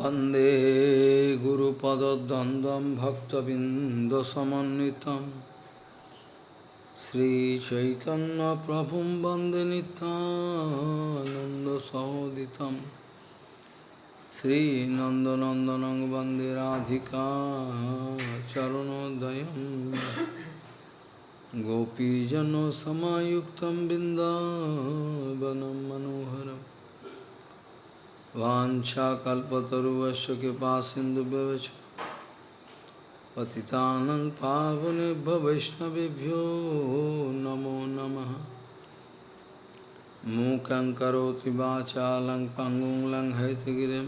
वंदे गुरुपदद्वन्द्वं भक्तबिन्दसमन्वितं श्रीचैतन्यप्रभुं वंदे नितानन्दसहोदितं श्रीनन्दनन्दनं वंदे राधिका चरणोदयं गोपीजनसमायुक्तं बिन्दावनं मनोहरम् वाञ्छाकल्पतरुवश्च कृपा सिन्धुभ्यवच। पतितानं पावनेभ्य वैष्णवेभ्यो नमो नमः। मूकं करोति वाचालं पङ्गुं लङ्घयतगिरिं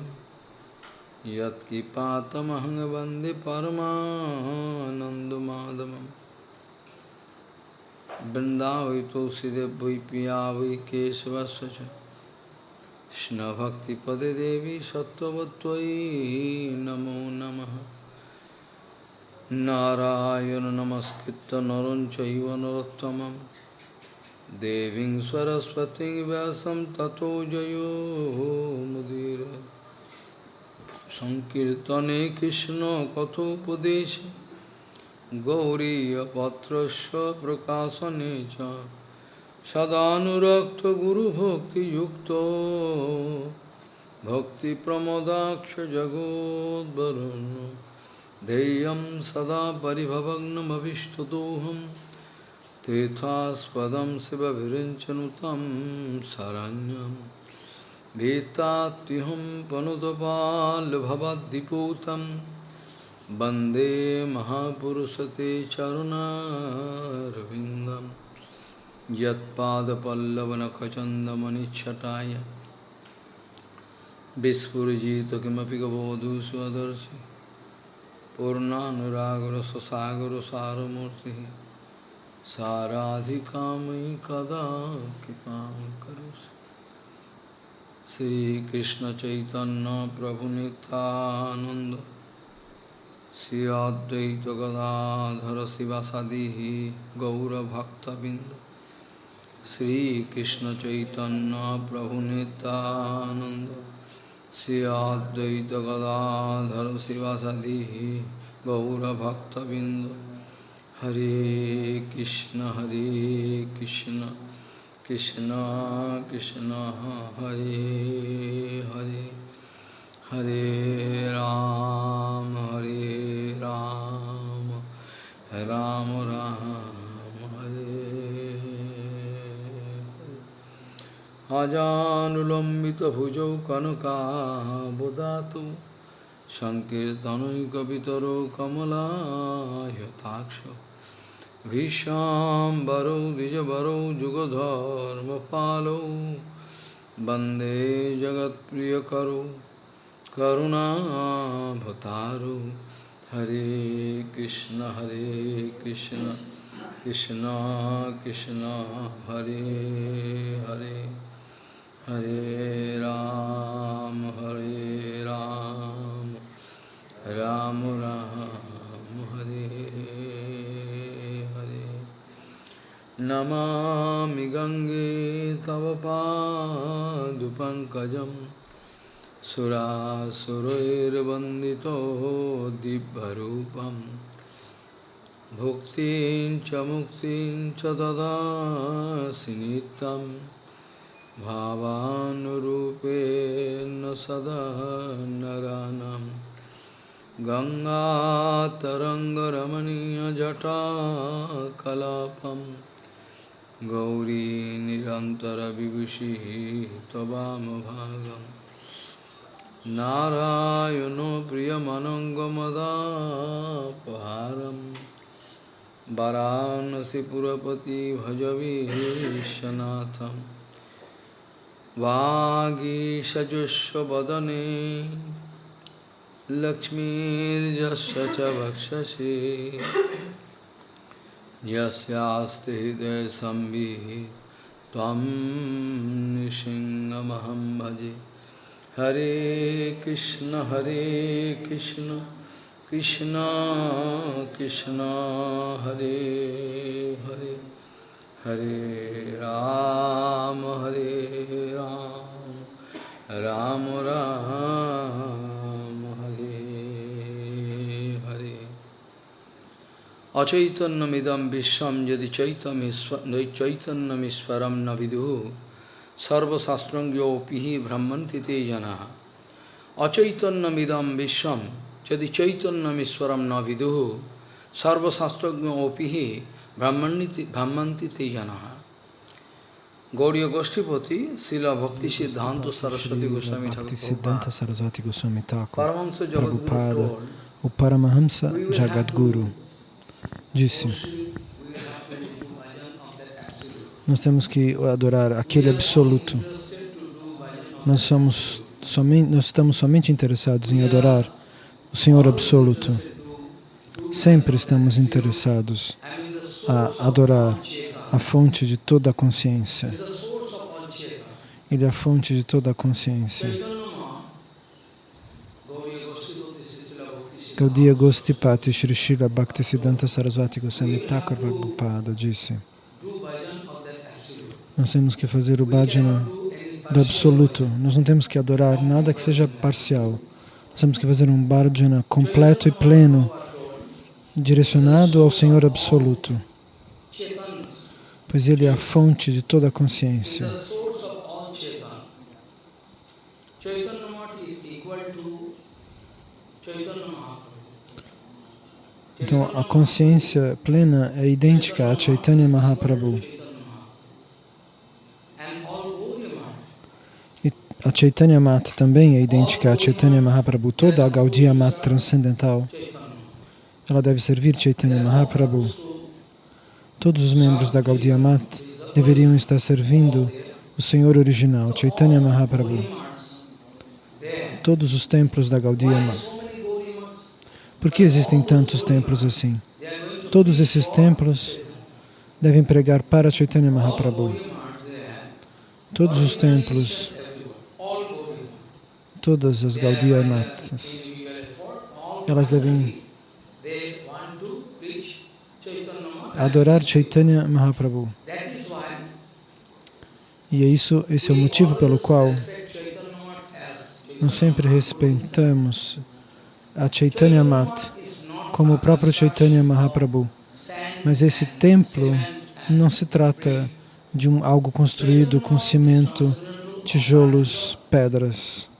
यत्किपातमहं वंदे परमानन्दमाधवम्। वृन्दावै तुलसीदेव वै पिया वै केशवस्य কৃষ্ণভক্তিপদে দেবী সত্যবত্যই নমো নম। নারায়ণ নমস্কৃত নরঞ্চৈব নরোত্তম দেবী সরস্বতী ব্যাসম ততো জয়ো মুদির। সংকীর্তনে কৃষ্ণ কথোপদেশ গৌরীপত্র প্রকাশনে চ। सदानुरक्त गुरु भक्ति युक्त। भक्ति प्रमोदाक्ष जगोदरुण धैर्य सदा पिभवग्नमीष्टदोहम तीर्थास्पद शिव विरचनुतम शरण्यम भीताहम पनुतपालभवदीपूत वंदे महापुरुष ते चरुणारविंदम यत्पादपल्लवनखचन्दमनिच्छटाय। विस्फुजित किमपि कबोधु स्वदर्शि पूर्णानुरागरससागर सारमूर्ति साराधिकामयि कदा कृपां करोसि श्रीकृष्णचैतन्यप्रभुनितानन्द श्री अद्वैतगदाधर शिवासादिः गौरभक्तबिन्द। श्री कृष्ण चैतन्य प्रभु नित्यानंद श्री अद्वैत गदाधर शिवासादि गौरभक्तबिंद हरे कृष्ण हरे कृष्ण कृष्ण कृष्ण हरे Hare Hare Ram, Hare Ram, Ram Ram, अजानुलम्बितभुजौ कनकाबुदातु सङ्कीर्तनैकवितरो कमलायताक्ष भीष्याम्बरौ द्विजवरौ युगधर्मपालौ वंदे जगत्प्रियकरौ करुणाभतारु। हरे कृष्ण हरे कृष्ण कृष्ण कृष्ण, हरे Hare. Hare Ram, Hare Ram, Ram rama, Hare. Namami Gange Tavapa Dupankajam Surasuroirvandito Dibharupam Bhuktin Chamuktin Chadada Sinitam भावानुरूपेण सदा नरानं। गङ्गातरङ्गरमणीयजटा कलापं गौरी निरन्तरविभूषिः त्ववामभागं नारायणो प्रियमनङ्गमदापहारम् वाराणसीपुरपति भजवीशनाथम्। वागी सजुष्व वागीशजुष्वदने लक्ष्मीर्जस्य च वक्षसि। यस्यास्ति हृदयसंविः त्वं नृसिंहमहं भजे। हरे कृष्ण हरे कृष्ण कृष्ण कृष्ण, हरे Hare. Hare Ram, Hare Ram, Ram Ram, Hare Hare. Achaitanyamidam vishwam yadi chaitanyamiswaram navidhu sarvasastrangyopihi brahmanti te janaha. Achaitanyamidam vishwam yadi chaitanyamiswaram navidhu Pihi brahmanti te janaha. Brahmaniti, Brahmanti Tejanaha. Gauriya Goshtipati, Sila Bhakti Siddhanta Saraswati Goswami Thakur Siddhanta Saraswati Goswami Thakur Prabhupada, o Paramahamsa Jagadguru, disse nós temos que adorar aquele absoluto. Nós, somos somente, nós estamos somente interessados em adorar o Senhor Absoluto. Sempre estamos interessados a adorar a fonte de toda a consciência. Ele é a fonte de toda a consciência. Gaudiya Gostipati Shri Shila Bhaktisiddhanta Sarasvati Goswami Thakur Prabhupada disse nós temos que fazer o bhajana do absoluto. Nós não temos que adorar nada que seja parcial. Nós temos que fazer um bhajana completo e pleno, direcionado ao Senhor absoluto pois ele é a fonte de toda a consciência. Então, a consciência plena é idêntica a Chaitanya Mahaprabhu. E a Chaitanya Mat também é idêntica a Chaitanya Mahaprabhu. Toda a Gaudiya Mat transcendental, ela deve servir Chaitanya Mahaprabhu. Todos os membros da Gaudiya Mat deveriam estar servindo o Senhor original, Chaitanya Mahaprabhu. Todos os templos da Gaudiya Mat. Por que existem tantos templos assim? Todos esses templos devem pregar para Chaitanya Mahaprabhu. Todos os templos, todas as Gaudiya Matas, elas devem adorar Chaitanya Mahaprabhu. E é isso, esse é o motivo pelo qual nós sempre respeitamos a Chaitanya Mat como o próprio Chaitanya Mahaprabhu. Mas esse templo não se trata de um, algo construído com cimento, tijolos, pedras.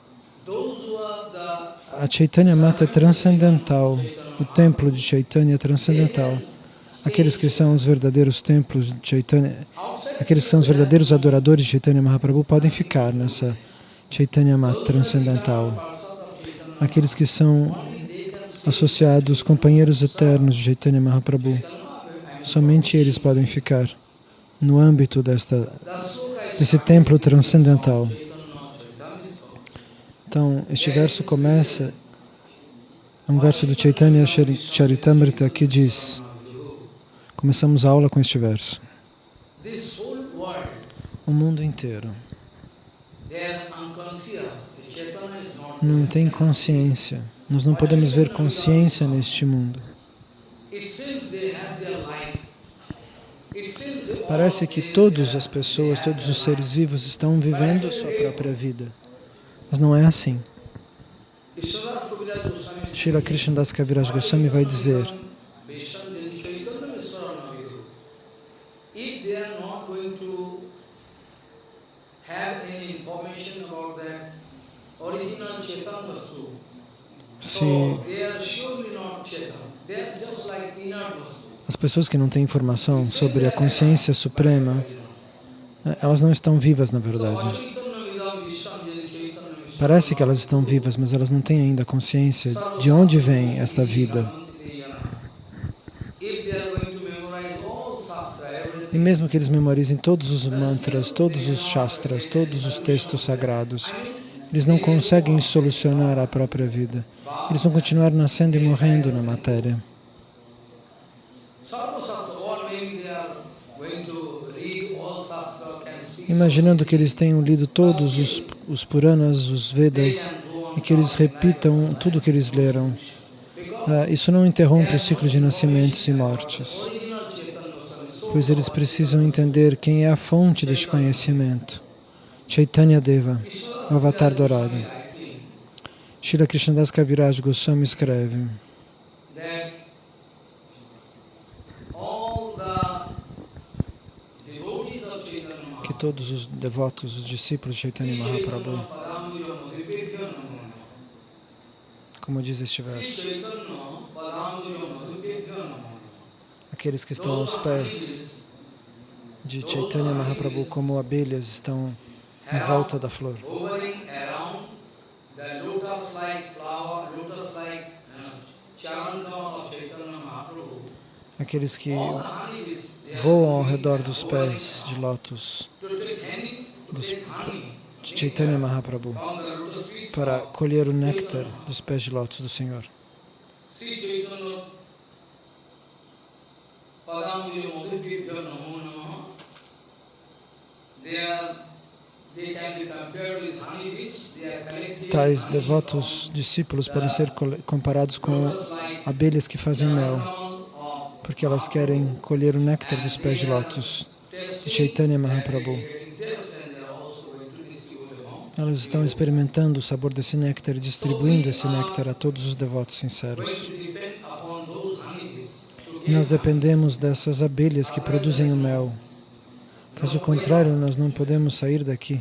A Chaitanya Mata é transcendental, o templo de Chaitanya é transcendental aqueles que são os verdadeiros templos de Chaitanya, aqueles que são os verdadeiros adoradores de Chaitanya Mahaprabhu podem ficar nessa Chaitanya Mat transcendental. Aqueles que são associados, companheiros eternos de Chaitanya Mahaprabhu, somente eles podem ficar no âmbito desta, desse templo transcendental. Então, este verso começa, é um verso do Chaitanya Charitamrita que diz Começamos a aula com este verso. O mundo inteiro não tem consciência. Nós não podemos ver consciência neste mundo. Parece que todas as pessoas, todos os seres vivos estão vivendo a sua própria vida. Mas não é assim. Srila Das Kaviraj Goswami vai dizer se as pessoas que não têm informação sobre a consciência suprema, eh, elas não estão vivas na verdade. Parece que elas estão vivas, mas elas não têm ainda consciência de onde vem esta vida. E mesmo que eles memorizem todos os mantras, todos os shastras, todos os textos sagrados, eles não conseguem solucionar a própria vida. Eles vão continuar nascendo e morrendo na matéria. Imaginando que eles tenham lido todos os, os Puranas, os Vedas, e que eles repitam tudo o que eles leram. Uh, isso não interrompe o ciclo de nascimentos e mortes, pois eles precisam entender quem é a fonte deste conhecimento. Chaitanya Deva, o avatar dourado. Shila Krishnadas Kaviraj Goswami escreve que todos os devotos, os discípulos de Chaitanya Mahaprabhu, como diz este verso, aqueles que estão aos pés de Chaitanya Mahaprabhu como abelhas estão em volta da flor. Aqueles que voam ao redor dos pés de lótus dos, de Chaitanya Mahaprabhu para colher o néctar dos pés de lótus do Senhor. Tais devotos discípulos podem ser comparados com abelhas que fazem mel, porque elas querem colher o néctar dos pés de lótus de Chaitanya Mahaprabhu. Elas estão experimentando o sabor desse néctar e distribuindo esse néctar a todos os devotos sinceros. E nós dependemos dessas abelhas que produzem o mel. Caso contrário, nós não podemos sair daqui.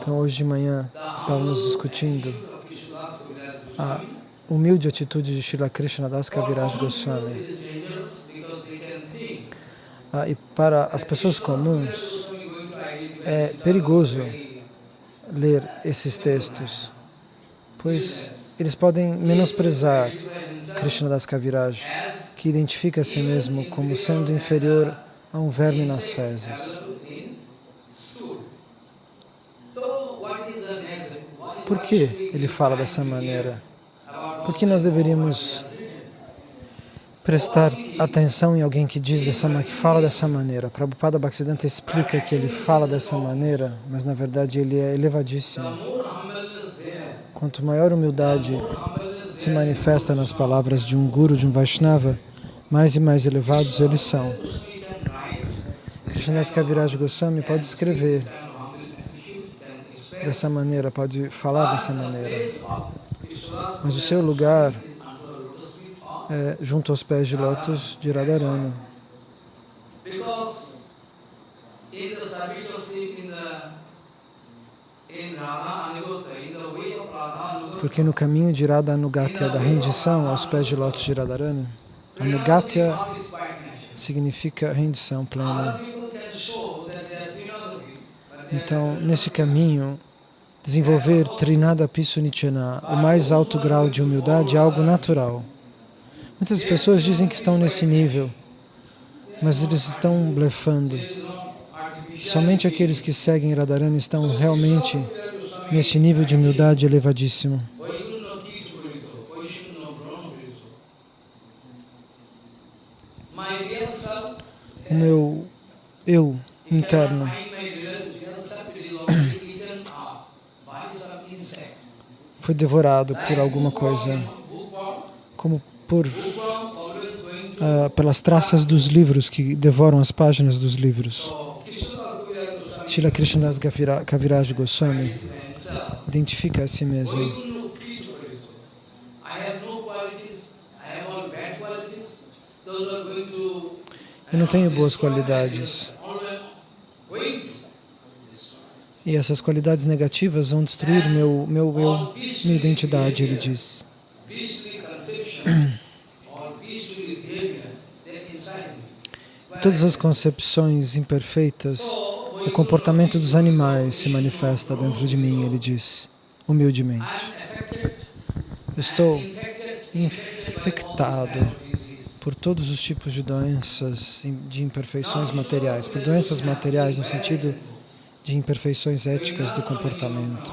Então, hoje de manhã, estávamos discutindo a humilde atitude de Srila Krishna Das Kaviraj Goswami. Ah, e para as pessoas comuns, é perigoso ler esses textos, pois eles podem menosprezar Krishna Das Kaviraj, que identifica a si mesmo como sendo inferior a um verme nas fezes. Por que ele fala dessa maneira? Por que nós deveríamos prestar atenção em alguém que diz dessa que fala dessa maneira? Prabhupada Bhaktisiddhanta explica que ele fala dessa maneira, mas na verdade ele é elevadíssimo. Quanto maior humildade se manifesta nas palavras de um guru, de um Vaishnava, mais e mais elevados eles são. Krishnadas Kaviraj Goswami pode escrever dessa maneira, pode falar dessa maneira. Mas o seu lugar é junto aos pés de lótus de Radharani. Porque no caminho de Radha Anugatya, da rendição aos pés de lótus de Radharani, Anugatya significa rendição plena. Então, nesse caminho, Desenvolver Trinada Pisunichana, o mais alto grau de humildade, é algo natural. Muitas pessoas dizem que estão nesse nível, mas eles estão blefando. Somente aqueles que seguem Radharani estão realmente nesse nível de humildade elevadíssimo. O meu eu interno foi devorado por alguma coisa, como por uh, pelas traças dos livros que devoram as páginas dos livros. Srila Krishnadas Kaviraj Goswami identifica a si mesmo. Eu não tenho boas qualidades. E essas qualidades negativas vão destruir meu, meu eu, minha identidade, ele diz. Todas as concepções imperfeitas, o comportamento dos animais se manifesta dentro de mim, ele diz, humildemente. Eu estou infectado por todos os tipos de doenças, de imperfeições materiais, por doenças materiais no sentido de imperfeições éticas do comportamento.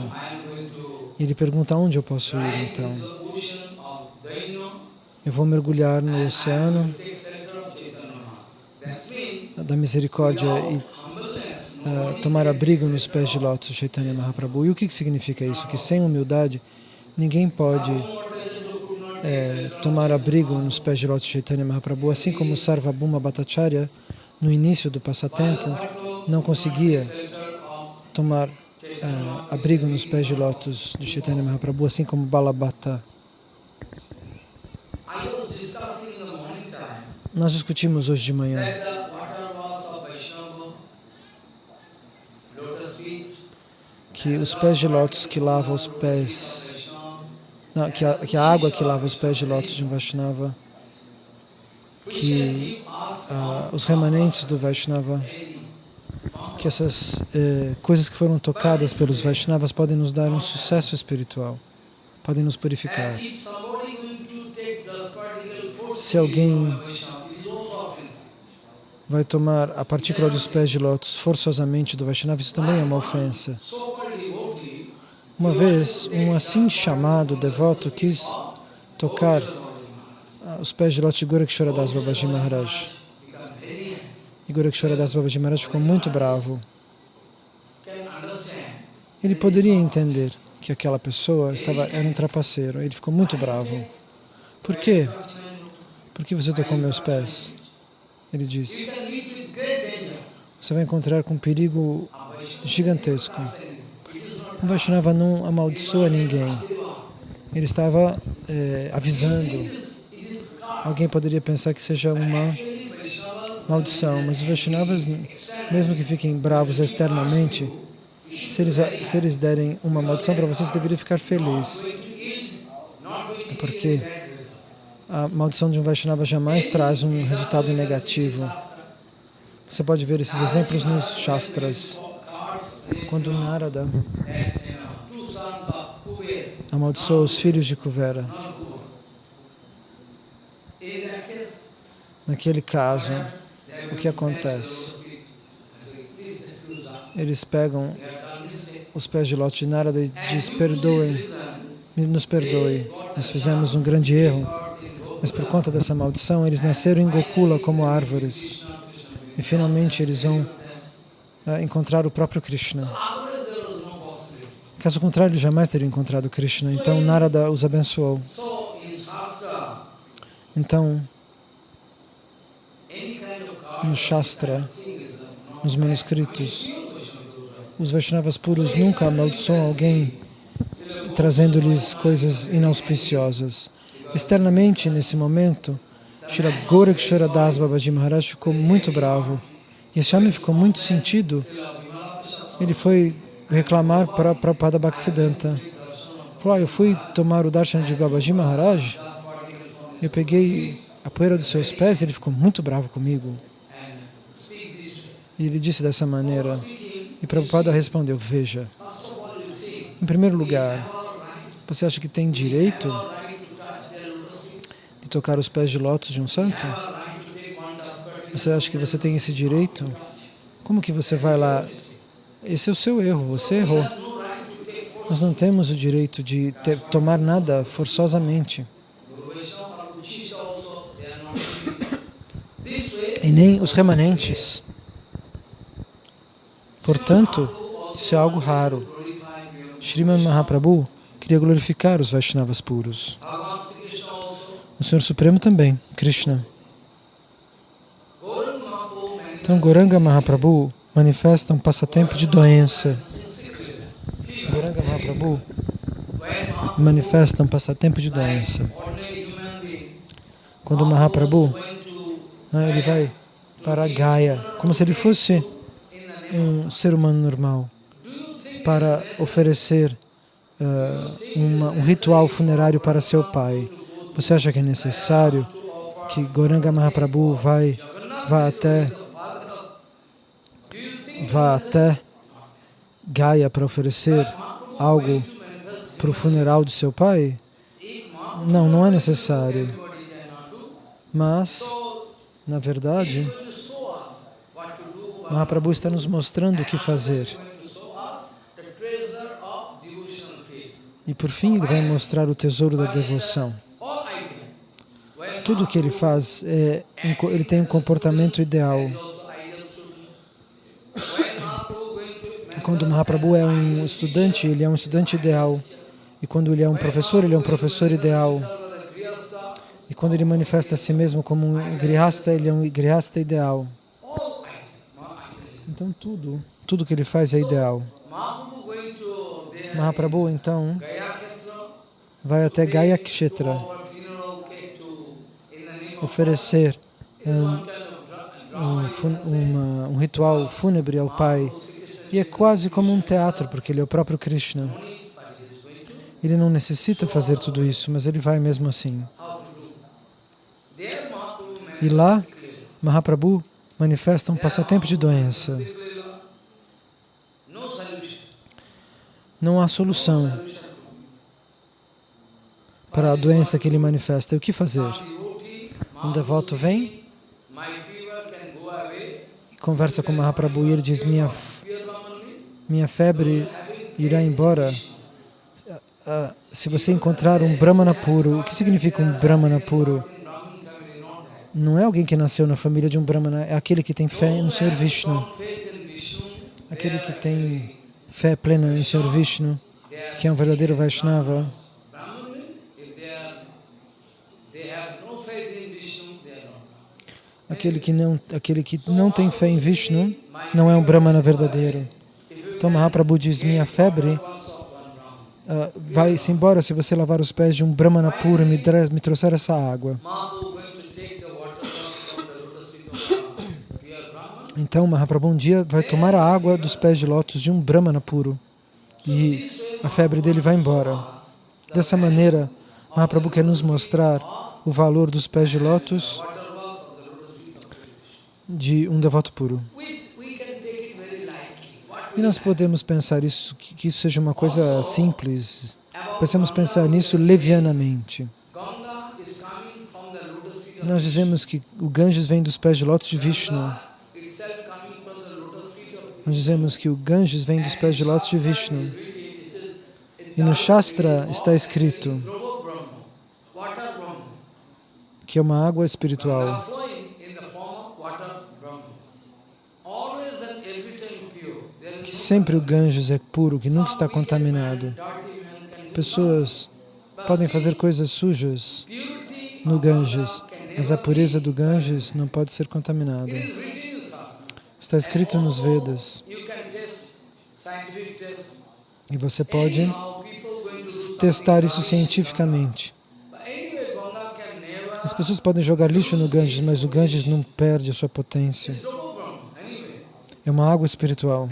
E ele pergunta onde eu posso ir, então. Eu vou mergulhar no oceano da misericórdia e uh, tomar abrigo nos pés de lótus Chaitanya Mahaprabhu. E o que, que significa isso? Que sem humildade ninguém pode é, tomar abrigo nos pés de lótus Chaitanya Mahaprabhu, assim como Sarvabhuma Bhattacharya, no início do passatempo, não conseguia tomar uh, abrigo nos pés de lótus de Chaitanya Mahaprabhu, assim como Balabhata. Nós discutimos hoje de manhã que os pés de lótus que lavam os pés, não, que, a, que a água que lava os pés de lótus de um Vaishnava, que uh, os remanentes do Vaishnava, que essas eh, coisas que foram tocadas pelos Vaishnavas podem nos dar um sucesso espiritual, podem nos purificar. Se alguém vai tomar a partícula dos pés de lótus forçosamente do Vaishnava, isso também é uma ofensa. Uma vez, um assim chamado devoto quis tocar os pés de lótus de Gorakshoradas Babaji Maharaj. E Gorakshoradas Babaji Maharaj ficou muito bravo. Ele poderia entender que aquela pessoa estava, era um trapaceiro. Ele ficou muito bravo. Por quê? Por que você tocou meus pés? Ele disse. Você vai encontrar com um perigo gigantesco. O Vaishnava não amaldiçoa ninguém. Ele estava é, avisando. Alguém poderia pensar que seja uma maldição, mas os Vaishnavas, mesmo que fiquem bravos externamente, se eles, se eles derem uma maldição para você, você deveria ficar feliz. Porque a maldição de um Vaishnava jamais traz um resultado negativo. Você pode ver esses exemplos nos Shastras. Quando Narada amaldiçoou os filhos de Kuvera, naquele caso, o que acontece? Eles pegam os pés de Lot de Narada e diz, perdoem, nos perdoe, nós fizemos um grande erro, mas por conta dessa maldição, eles nasceram em Gokula como árvores. E finalmente eles vão uh, encontrar o próprio Krishna. Caso contrário, eles jamais teriam encontrado Krishna. Então, Narada os abençoou. Então, no Shastra, nos manuscritos, os Vaishnavas puros nunca amaldiçoam alguém trazendo-lhes coisas inauspiciosas. Externamente, nesse momento, Shri Gorakshara Das Babaji Maharaj ficou muito bravo. E esse homem ficou muito sentido. Ele foi reclamar para Prabhupada Bhaktisiddhanta. Falou, ah, eu fui tomar o darshan de Babaji Maharaj, eu peguei a poeira dos seus pés, ele ficou muito bravo comigo. E ele disse dessa maneira, e Prabhupada respondeu, veja, em primeiro lugar, você acha que tem direito de tocar os pés de lótus de um santo? Você acha que você tem esse direito? Como que você vai lá? Esse é o seu erro, você errou. Nós não temos o direito de ter, tomar nada forçosamente. E nem os remanentes. Portanto, isso é algo raro. Sriman Mahaprabhu queria glorificar os Vaishnavas puros. O Senhor Supremo também, Krishna. Então, Goranga Mahaprabhu manifesta um passatempo de doença. Goranga Mahaprabhu manifesta um passatempo de doença. Quando Mahaprabhu ah, ele vai para Gaia, como se ele fosse um ser humano normal, para oferecer uh, uma, um ritual funerário para seu pai. Você acha que é necessário que Goranga Mahaprabhu vai, vá até vá até Gaia para oferecer algo para o funeral de seu pai? Não, não é necessário. Mas, na verdade, Mahaprabhu está nos mostrando o que fazer. E por fim, ele vai mostrar o tesouro da devoção tudo que ele faz, é, ele tem um comportamento ideal. Quando Mahaprabhu é um estudante, ele é um estudante ideal. E quando ele é um professor, ele é um professor ideal. E quando ele manifesta a si mesmo como um grihasta, ele é um grihasta ideal. Então tudo, tudo que ele faz é ideal. Mahaprabhu, então, vai até Gaya Kshetra oferecer um, um, uma, um ritual fúnebre ao pai. E é quase como um teatro, porque ele é o próprio Krishna. Ele não necessita fazer tudo isso, mas ele vai mesmo assim. E lá, Mahaprabhu manifesta um passatempo de doença. Não há solução para a doença que ele manifesta. E o que fazer? Um devoto vem e conversa com Mahaprabhu e ele diz, minha, minha febre irá embora se você encontrar um Brahmana puro. O que significa um Brahmana puro? Não é alguém que nasceu na família de um Brahmana, é aquele que tem fé no Senhor Vishnu. Aquele que tem fé plena em Senhor Vishnu, que é um verdadeiro Vaishnava. Aquele que não, aquele que não tem fé em Vishnu não é um Brahmana verdadeiro. Então Mahaprabhu diz, minha febre uh, vai-se embora se você lavar os pés de um Brahmana puro e me, me trouxer essa água. Então Mahaprabhu um dia vai tomar a água dos pés de lótus de um Brahmana puro e a febre dele vai embora. Dessa maneira, Mahaprabhu quer nos mostrar o valor dos pés de lótus de um devoto puro. E nós podemos pensar isso, que isso seja uma coisa simples. Pensamos pensar nisso levianamente. Nós dizemos que o Ganges vem dos pés de lótus de Vishnu. Nós dizemos que o Ganges vem dos pés de lótus de Vishnu. E no Shastra está escrito que é uma água espiritual. que sempre o Ganges é puro, que nunca está contaminado. Pessoas podem fazer coisas sujas no Ganges, mas a pureza do Ganges não pode ser contaminada. Está escrito nos Vedas. E você pode testar isso cientificamente. As pessoas podem jogar lixo no Ganges, mas o Ganges não perde a sua potência. É uma água espiritual.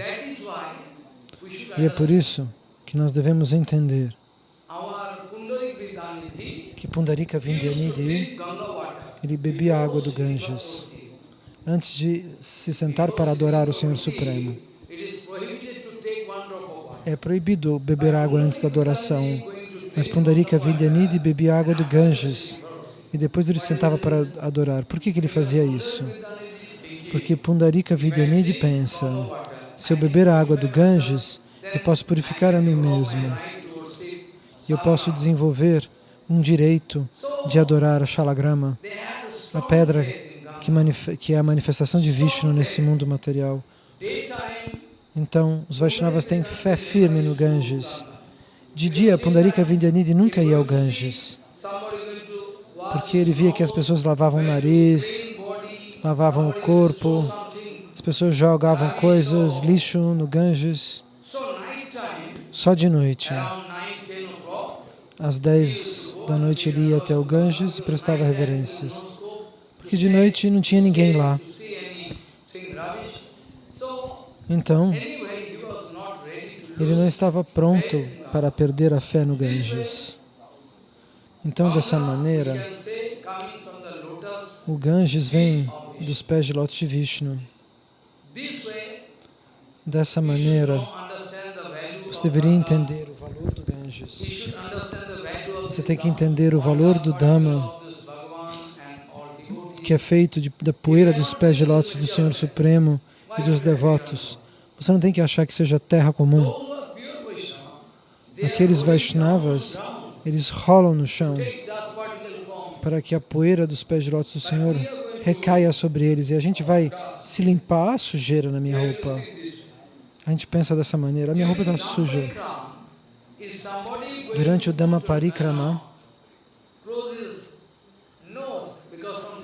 E é por isso que nós devemos entender que Pundarika Vindyanidhi, ele bebia água do Ganges antes de se sentar para adorar o Senhor Supremo. É proibido beber água antes da adoração, mas Pundarika Vidyanidhi bebia água do Ganges e depois ele sentava para adorar. Por que, que ele fazia isso? Porque Pundarika Vidyanidhi pensa, se eu beber a água do Ganges, eu posso purificar a mim mesmo. E eu posso desenvolver um direito de adorar a Shalagrama, a pedra que, que é a manifestação de Vishnu nesse mundo material. Então, os Vaishnavas têm fé firme no Ganges. De dia, Pundarika Vindyanidhi nunca ia ao Ganges, porque ele via que as pessoas lavavam o nariz, lavavam o corpo, as pessoas jogavam coisas, lixo no Ganges. Só de noite, às 10 da noite ele ia até o Ganges e prestava reverências, porque de noite não tinha ninguém lá. Então, ele não estava pronto para perder a fé no Ganges. Então, dessa maneira, o Ganges vem dos pés de lótus de Vishnu. Dessa maneira, você deveria entender o valor do Ganges. Você tem que entender o valor do Dhamma, que é feito de, da poeira dos pés de lótus do Senhor Supremo e dos devotos. Você não tem que achar que seja terra comum. Aqueles Vaishnavas, eles rolam no chão para que a poeira dos pés de lótus do Senhor recaia sobre eles. E a gente vai se limpar a sujeira na minha roupa. A gente pensa dessa maneira, a minha roupa está suja. Durante o Dhamma Parikrama,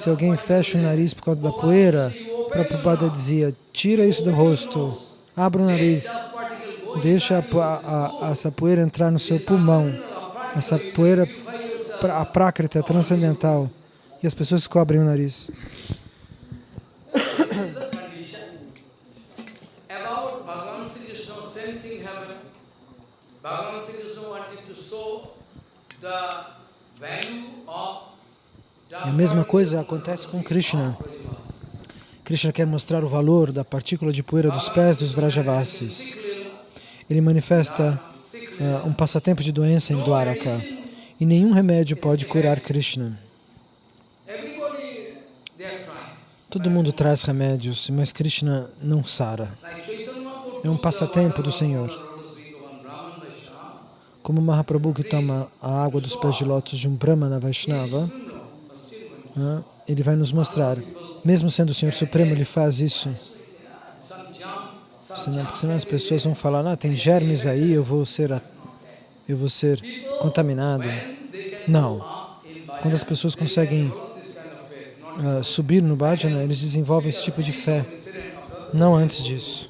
se alguém fecha o nariz por causa da poeira, Prabhupada dizia, tira isso do rosto, abra o nariz, deixa a, a, essa poeira entrar no seu pulmão, essa poeira, a prákrita transcendental, e as pessoas cobrem o nariz. A mesma coisa acontece com Krishna. Krishna quer mostrar o valor da partícula de poeira dos pés dos Vrajavasis. Ele manifesta uh, um passatempo de doença em Dwaraka. E nenhum remédio pode curar Krishna. Todo mundo traz remédios, mas Krishna não sara. É um passatempo do Senhor. Como Mahaprabhu que toma a água dos pés de lótus de um Brahmana Vaishnava, ele vai nos mostrar, mesmo sendo o Senhor Supremo, ele faz isso. Senão, porque senão as pessoas vão falar, ah, tem germes aí, eu vou ser, eu vou ser contaminado. Não. Quando as pessoas conseguem uh, subir no bhajana, eles desenvolvem esse tipo de fé. Não antes disso.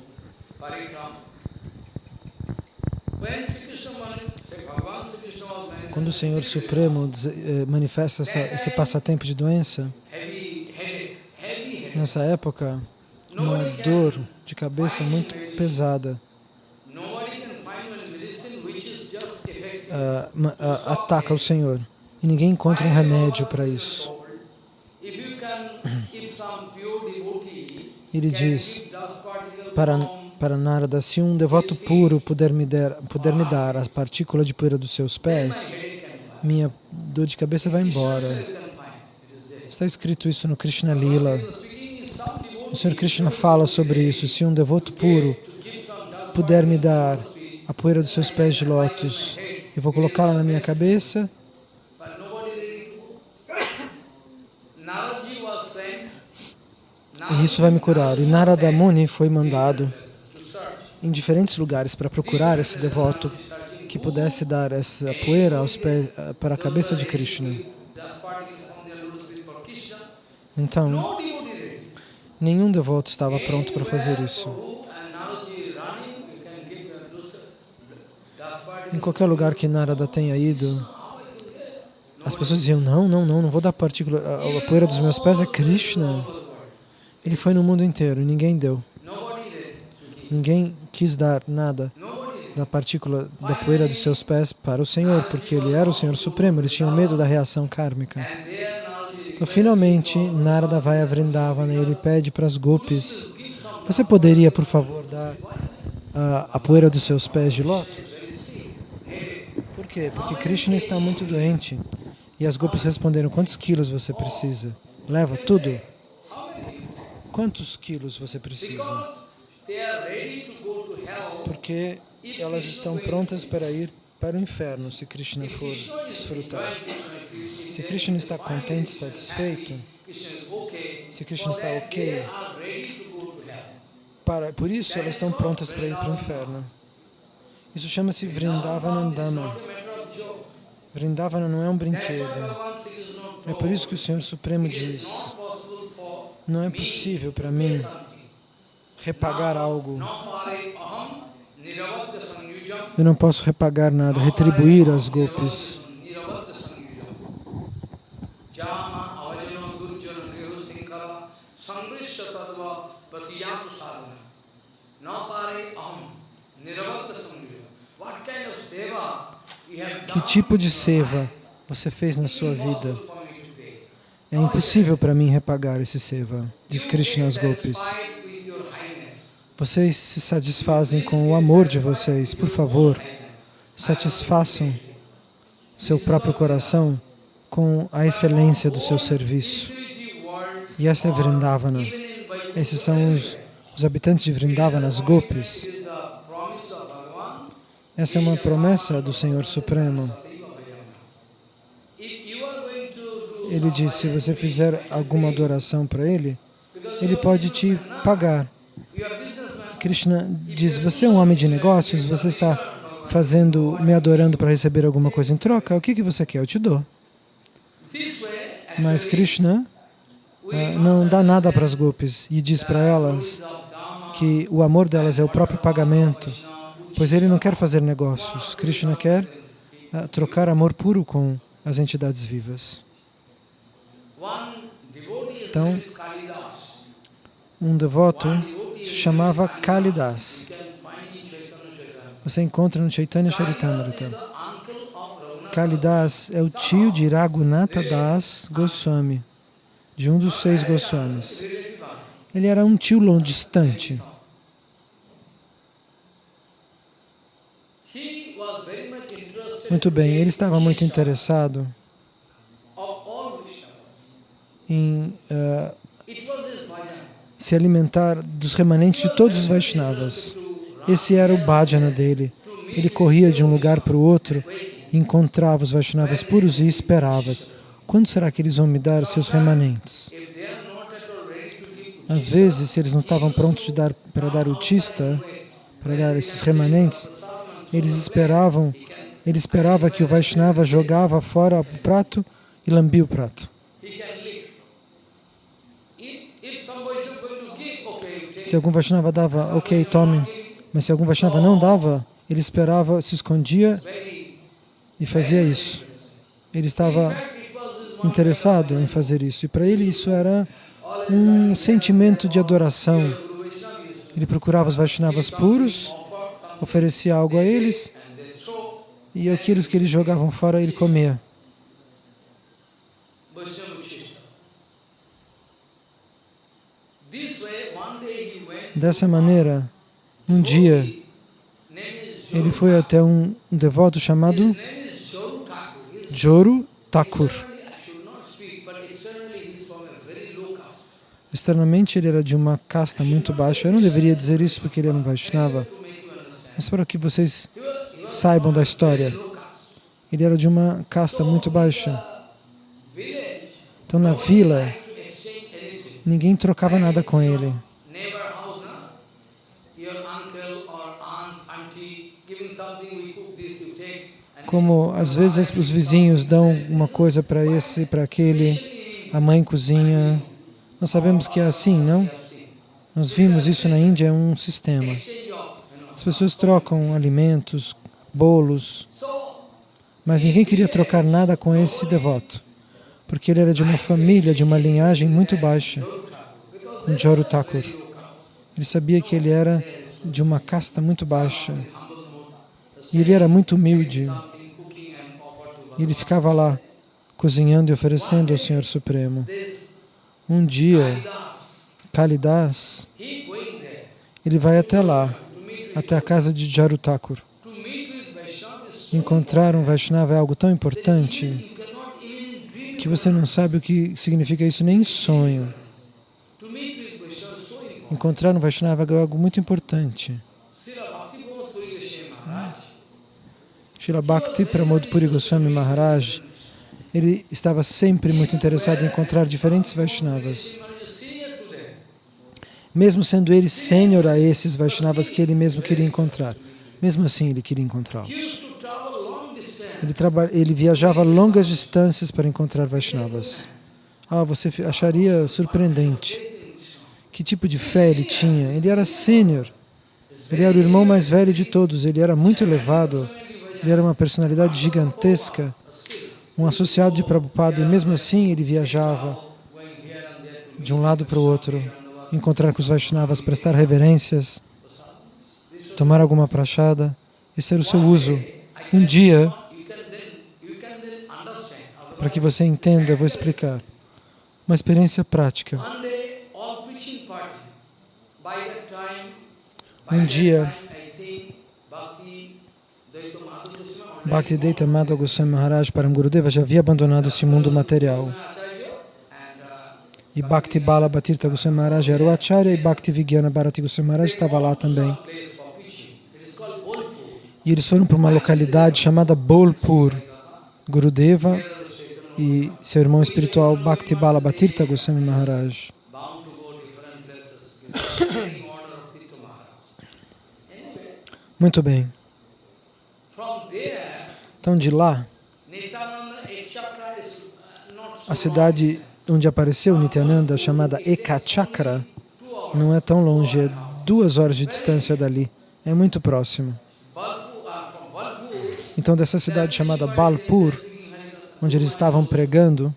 Quando o Senhor Supremo eh, manifesta essa, esse passatempo de doença, nessa época, uma dor de cabeça muito pesada uh, uh, ataca o Senhor. E ninguém encontra um remédio para isso. Ele diz para, para Narada, se um devoto puro puder me, der, puder me dar a partícula de poeira dos seus pés, minha dor de cabeça vai embora. Está escrito isso no Krishna Lila. O Senhor Krishna fala sobre isso. Se um devoto puro puder me dar a poeira dos seus pés de lótus, eu vou colocá-la na minha cabeça e isso vai me curar. E Narada Muni foi mandado em diferentes lugares para procurar esse devoto que pudesse dar essa poeira aos pés, para a cabeça de Krishna. Então, nenhum devoto estava pronto para fazer isso. Em qualquer lugar que Narada tenha ido, as pessoas diziam, não, não, não, não vou dar partícula, a, a poeira dos meus pés é Krishna. Ele foi no mundo inteiro e ninguém deu. Ninguém quis dar nada da partícula da poeira dos seus pés para o Senhor, porque Ele era o Senhor Supremo, eles tinham medo da reação kármica. Então, finalmente, Narada vai a Vrindavana e ele pede para as gopis, você poderia, por favor, dar a, a poeira dos seus pés de lótus? Por quê? Porque Krishna está muito doente. E as gopis responderam, quantos quilos você precisa? Leva tudo. Quantos quilos você precisa? Porque elas estão prontas para ir para o inferno se Krishna for desfrutar. Se Krishna está contente, satisfeito, se Krishna está ok, para, por isso elas estão prontas para ir para o inferno. Isso chama-se Vrindavanandana. Vrindavana não é um brinquedo. É por isso que o Senhor Supremo diz, não é possível para mim repagar algo. Eu não posso repagar nada, retribuir as golpes. Que tipo de seva você fez na sua vida? É impossível para mim repagar esse seva, diz Krishna as golpes. Vocês se satisfazem com o amor de vocês. Por favor, satisfaçam seu próprio coração com a excelência do seu serviço. E essa é Vrindavana. Esses são os, os habitantes de Vrindavana, as gopis. Essa é uma promessa do Senhor Supremo. Ele diz, se você fizer alguma adoração para Ele, Ele pode te pagar Krishna diz, você é um homem de negócios, você está fazendo, me adorando para receber alguma coisa em troca, o que, que você quer? Eu te dou. Mas Krishna uh, não dá nada para as gopis e diz para elas que o amor delas é o próprio pagamento, pois ele não quer fazer negócios. Krishna quer uh, trocar amor puro com as entidades vivas. Então, um devoto se chamava Kalidas. Você encontra no Chaitanya Charitamrita. Kalidas é o tio de Raghunatha Das Goswami, de um dos seis Goswamis. Ele era um tio longe distante. Muito bem, ele estava muito interessado em uh, se alimentar dos remanentes de todos os Vaishnavas. Esse era o bhajana dele. Ele corria de um lugar para o outro, encontrava os Vaishnavas puros e esperava. Quando será que eles vão me dar seus remanentes? Às vezes, se eles não estavam prontos dar, para dar o tista, para dar esses remanentes, eles esperavam, ele esperava que o Vaishnava jogava fora o prato e lambia o prato. Se algum Vaishnava dava, ok, tome. Mas se algum Vaishnava não dava, ele esperava, se escondia e fazia isso. Ele estava interessado em fazer isso. E para ele isso era um sentimento de adoração. Ele procurava os Vaishnavas puros, oferecia algo a eles, e aqueles que eles jogavam fora ele comia. Dessa maneira, um dia, ele foi até um, um devoto chamado Joru Thakur. Externamente ele era de uma casta muito baixa. Eu não deveria dizer isso porque ele era um Vaishnava, mas para que vocês saibam da história. Ele era de uma casta muito baixa. Então na vila, ninguém trocava nada com ele. Como às vezes os vizinhos dão uma coisa para esse, para aquele, a mãe cozinha. Nós sabemos que é assim, não? Nós vimos isso na Índia, é um sistema. As pessoas trocam alimentos, bolos, mas ninguém queria trocar nada com esse devoto, porque ele era de uma família, de uma linhagem muito baixa, com Joru Thakur. Ele sabia que ele era de uma casta muito baixa, e ele era muito humilde. E ele ficava lá, cozinhando e oferecendo ao Senhor Supremo. Um dia, Kalidas, ele vai até lá, até a casa de Jarutakur. Encontrar um Vaishnava é algo tão importante que você não sabe o que significa isso nem em sonho. Encontrar um Vaishnava é algo muito importante. Srila Bhakti Pramod Puri Goswami Maharaj, ele estava sempre muito interessado em encontrar diferentes Vaishnavas. Mesmo sendo ele sênior a esses Vaishnavas que ele mesmo queria encontrar. Mesmo assim, ele queria encontrá-los. Ele, ele viajava longas distâncias para encontrar Vaishnavas. Ah, você acharia surpreendente. Que tipo de fé ele tinha? Ele era sênior. Ele era o irmão mais velho de todos. Ele era muito elevado ele era uma personalidade gigantesca, um associado de Prabhupada, e mesmo assim ele viajava de um lado para o outro, encontrar com os Vaishnavas, prestar reverências, tomar alguma prachada. Esse era o seu uso. Um dia, para que você entenda, eu vou explicar. Uma experiência prática. Um dia, Bhaktivedanta Madhava Goswami Maharaj Param já havia abandonado este mundo material. E Bhakti Bala Bhatirtha Goswami Maharaj era o Acharya e Bhakti Vigyana Bharati Goswami Maharaj estava lá também. E eles foram para uma localidade chamada Bolpur. Gurudeva e seu irmão espiritual Bhakti Bala Bhatirtha Goswami Maharaj. Muito bem. Então, de lá, a cidade onde apareceu Nityananda, chamada Ekachakra, não é tão longe, é duas horas de distância dali. É muito próximo. Então, dessa cidade chamada Balpur, onde eles estavam pregando,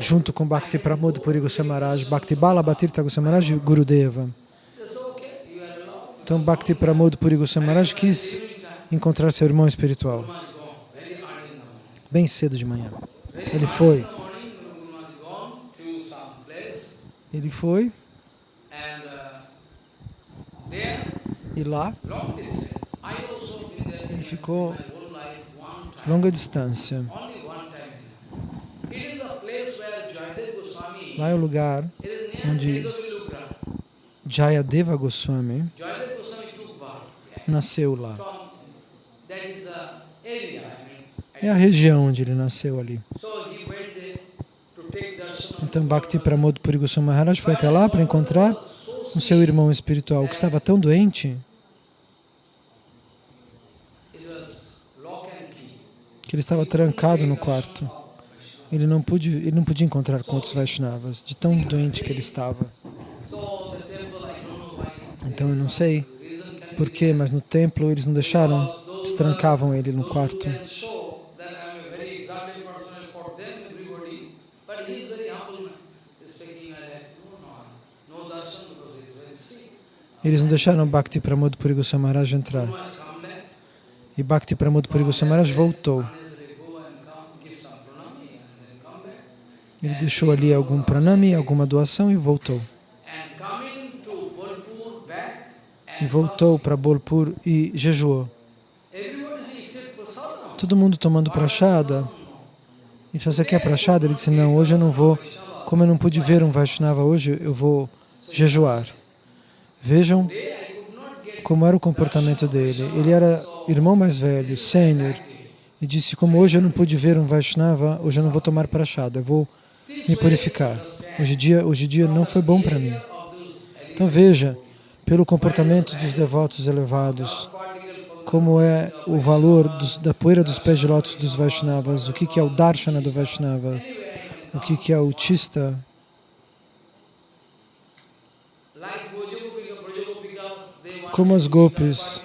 junto com Bhakti Pramod Puri Goswami Maharaj, Bhakti Bala Bhatirtha Goswami Maharaj e Gurudeva. Então, Bhakti Pramod Puri Goswami Maharaj quis encontrar seu irmão espiritual, bem cedo de manhã. Ele foi. Ele foi, e lá, ele ficou longa distância. Lá é o lugar onde. Jayadeva Goswami nasceu lá. É a região onde ele nasceu ali. Então Bhakti. Pramod Puri Maharaj foi até lá para encontrar o seu irmão espiritual que estava tão doente que ele estava trancado no quarto. Ele não, pude, ele não podia encontrar com outros Vaishnavas, de tão doente que ele estava. Então eu não sei porquê, mas no templo eles não deixaram, eles trancavam ele no quarto. Eles não deixaram Bhakti Pramod Puri Goswami Maharaj entrar. E Bhakti Pramod Puri Goswami Maharaj voltou. Ele deixou ali algum pranami, alguma doação e voltou. E voltou para Bolpur e jejuou. Todo mundo tomando prachada. E se você quer prachada? Ele disse, não, hoje eu não vou. Como eu não pude ver um Vaishnava hoje, eu vou jejuar. Vejam como era o comportamento dele. Ele era irmão mais velho, sênior, e disse, como hoje eu não pude ver um Vaishnava, hoje eu não vou tomar prachada, eu vou me purificar. Hoje dia, hoje dia não foi bom para mim. Então veja, pelo comportamento dos devotos elevados, como é o valor dos- da poeira dos pés de lótus dos Vaishnavas, o que, que é o Darshana do Vaishnava, o que, que é o Tista, como as Krishna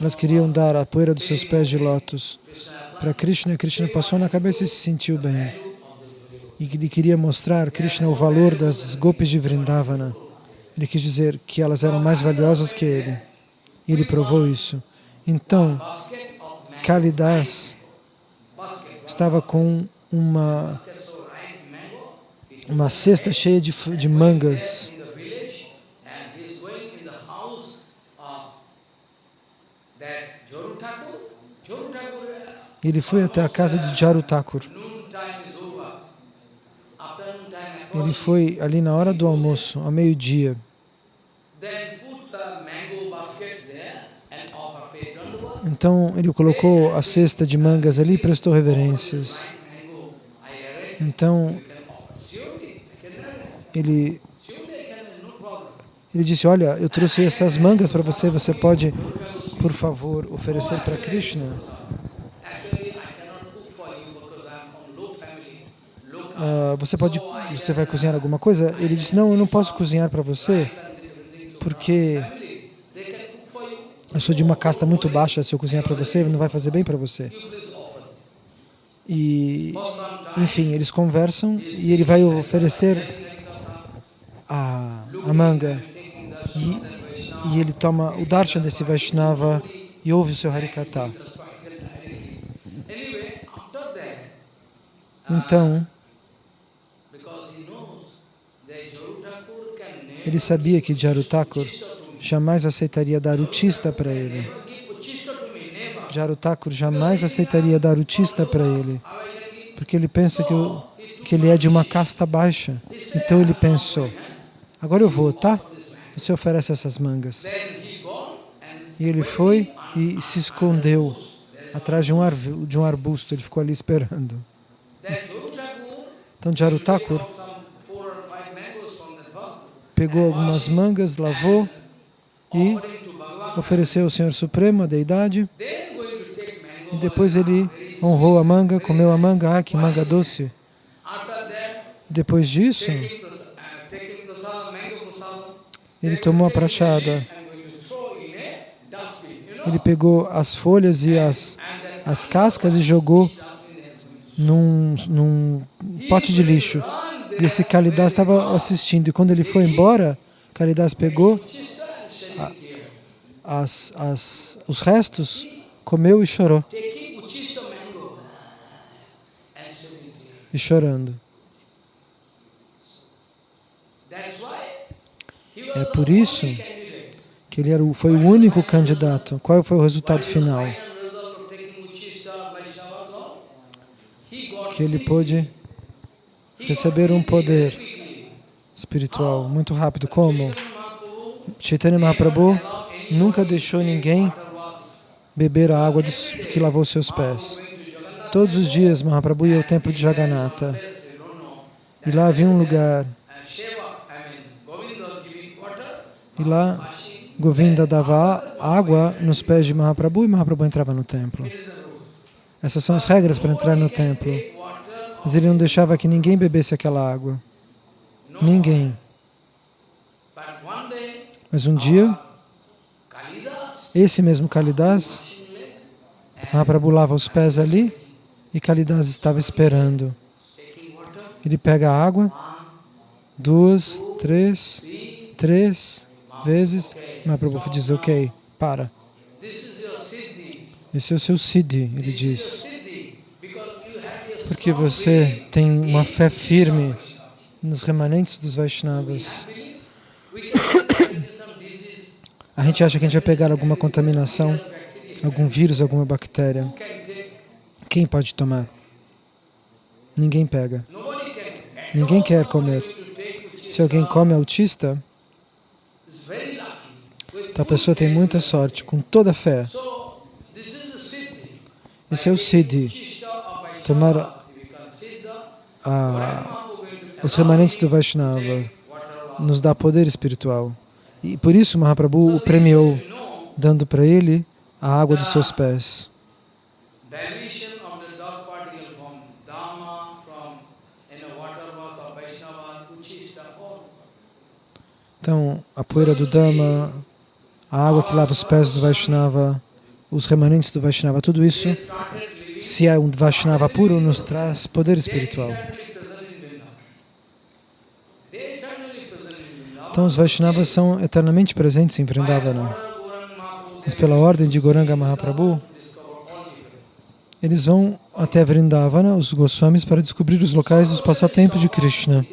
elas queriam dar a poeira dos seus pés de lótus para Krishna, Krishna passou na cabeça e se sentiu bem. E ele queria mostrar Krishna o valor das gopis de Vrindavana. Ele quis dizer que elas eram mais valiosas que ele. E ele provou isso. Então, Kalidas estava com uma, uma cesta cheia de, de mangas. Ele foi até a casa de Jaru Thakur. Ele foi ali na hora do almoço, ao meio-dia. Então ele colocou a cesta de mangas ali e prestou reverências. Então ele, ele disse, olha, eu trouxe essas mangas para você, você pode, por favor, oferecer para Krishna? Ah, você pode, você vai cozinhar alguma coisa? Ele disse, não, eu não posso cozinhar para você, porque eu sou de uma casta muito baixa, se eu cozinhar para você, não vai fazer bem para você. E, enfim, eles conversam e ele vai oferecer a, a manga. E, e ele toma o darshan desse Vaishnava e ouve o seu Harikata. Então, ele sabia que Jaru Thakur jamais aceitaria dar o tista para ele. give Uchista to me, never. Jaru Thakur jamais aceitaria dar o tista para ele, porque ele pensa que, o- que ele é de uma casta baixa. Então ele pensou, agora eu vou, tá? Você oferece essas mangas. E ele foi e se escondeu atrás de um, arbusto. Ele ficou ali esperando. Então Jaru pegou algumas mangas, lavou e ofereceu ao Senhor Supremo, a deidade, e depois ele honrou a manga, comeu a manga, ah, que manga doce. Depois disso, ele tomou a prachada. Ele pegou as folhas e as, as cascas e jogou num, num pote de lixo. E esse Kalidas estava assistindo. E quando ele foi embora, Kalidas pegou as, as, os restos, comeu e chorou. E chorando. É por isso que ele era foi o único candidato. Qual foi o resultado final? Que ele pôde He got receber um poder espiritual muito rápido. Como? Chaitanya Mahaprabhu nunca deixou ninguém beber a água dos, que lavou seus pés. Todos os dias Mahaprabhu ia ao templo de Jagannatha. E lá havia um lugar. E lá. Govinda dava água nos pés de Mahaprabhu e Mahaprabhu entrava no templo. Essas são as regras para entrar no templo. Mas ele não deixava que ninguém bebesse aquela água. Ninguém. Mas um dia, esse mesmo Kalidas, Mahaprabhu lava os pés ali e Kalidas estava esperando. Ele pega a água, duas, três, três vezes. Mahaprabhu diz, ok, para. Esse é o seu Siddhi, ele diz. siddhi. Because you have a Porque você tem uma fé firme nos remanentes dos Vaishnavas. A gente acha que a gente vai pegar alguma contaminação, algum vírus, alguma bactéria. Quem pode tomar? Ninguém pega. Ninguém quer comer. Se alguém come autista, a pessoa tem muita sorte, com toda a fé. Esse é o Siddhi, Tomar. A, to os remanentes do Vaishnava. Nos dá poder espiritual. E por isso Mahaprabhu o premiou, dando para ele a água dos seus pés. Então, a poeira do Dhamma, a água que lava os pés do Vaishnava, os remanentes do Vaishnava, tudo isso, se é um Vaishnava puro, nos traz poder espiritual. Então, os Vaishnavas são eternamente presentes em Vrindavana. Mas pela ordem de Goranga Mahaprabhu, eles vão até Vrindavana, os Goswamis, para descobrir os locais dos passatempos de Krishna.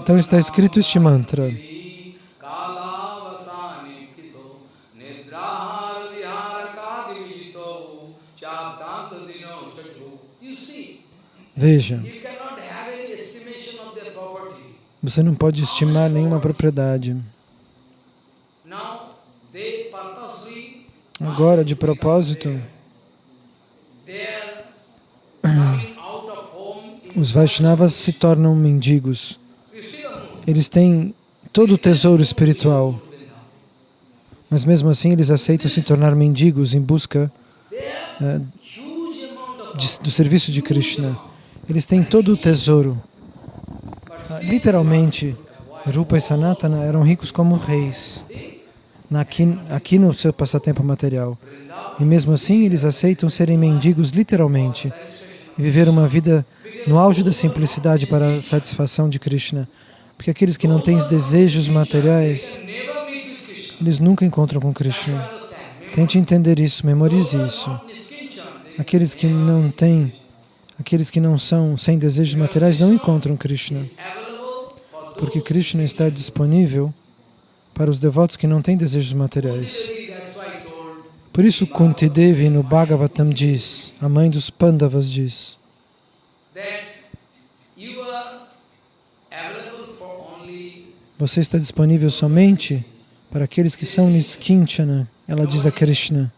Então está escrito este mantra. Property. você não pode estimar nenhuma propriedade. Agora, de propósito, os Vaishnavas se tornam mendigos. Eles têm todo o tesouro espiritual, mas mesmo assim eles aceitam se tornar mendigos em busca of de- do serviço de Krishna. Eles têm todo o tesouro. Ah, Literalmente, Rupa e Sanatana eram ricos como reis, aqui, aqui no seu passatempo material. E mesmo assim, eles aceitam serem mendigos literalmente e viver uma vida no auge da simplicidade para a satisfação de Krishna. Porque aqueles que não têm desejos materiais, eles nunca encontram com Krishna. Tente entender isso, memorize isso. Aqueles que não têm, aqueles que não são sem desejos materiais não encontram Krishna. Porque Krishna está disponível para os devotos que não têm desejos materiais. Por isso Kunti Devi no Bhagavatam diz, a mãe dos Pandavas diz, você está disponível somente para aqueles que são Niskinchana. Ela diz a Krishna.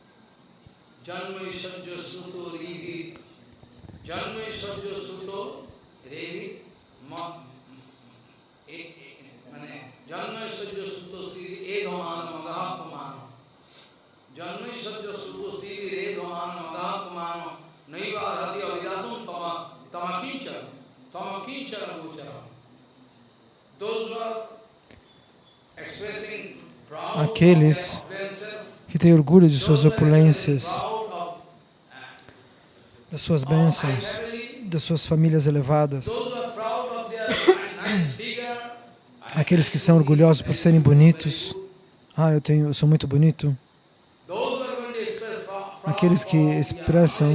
Aqueles que têm orgulho de suas opulências, das suas bênçãos, das suas famílias elevadas, aqueles que são orgulhosos por serem bonitos. Ah, eu tenho, eu sou muito bonito. Aqueles que expressam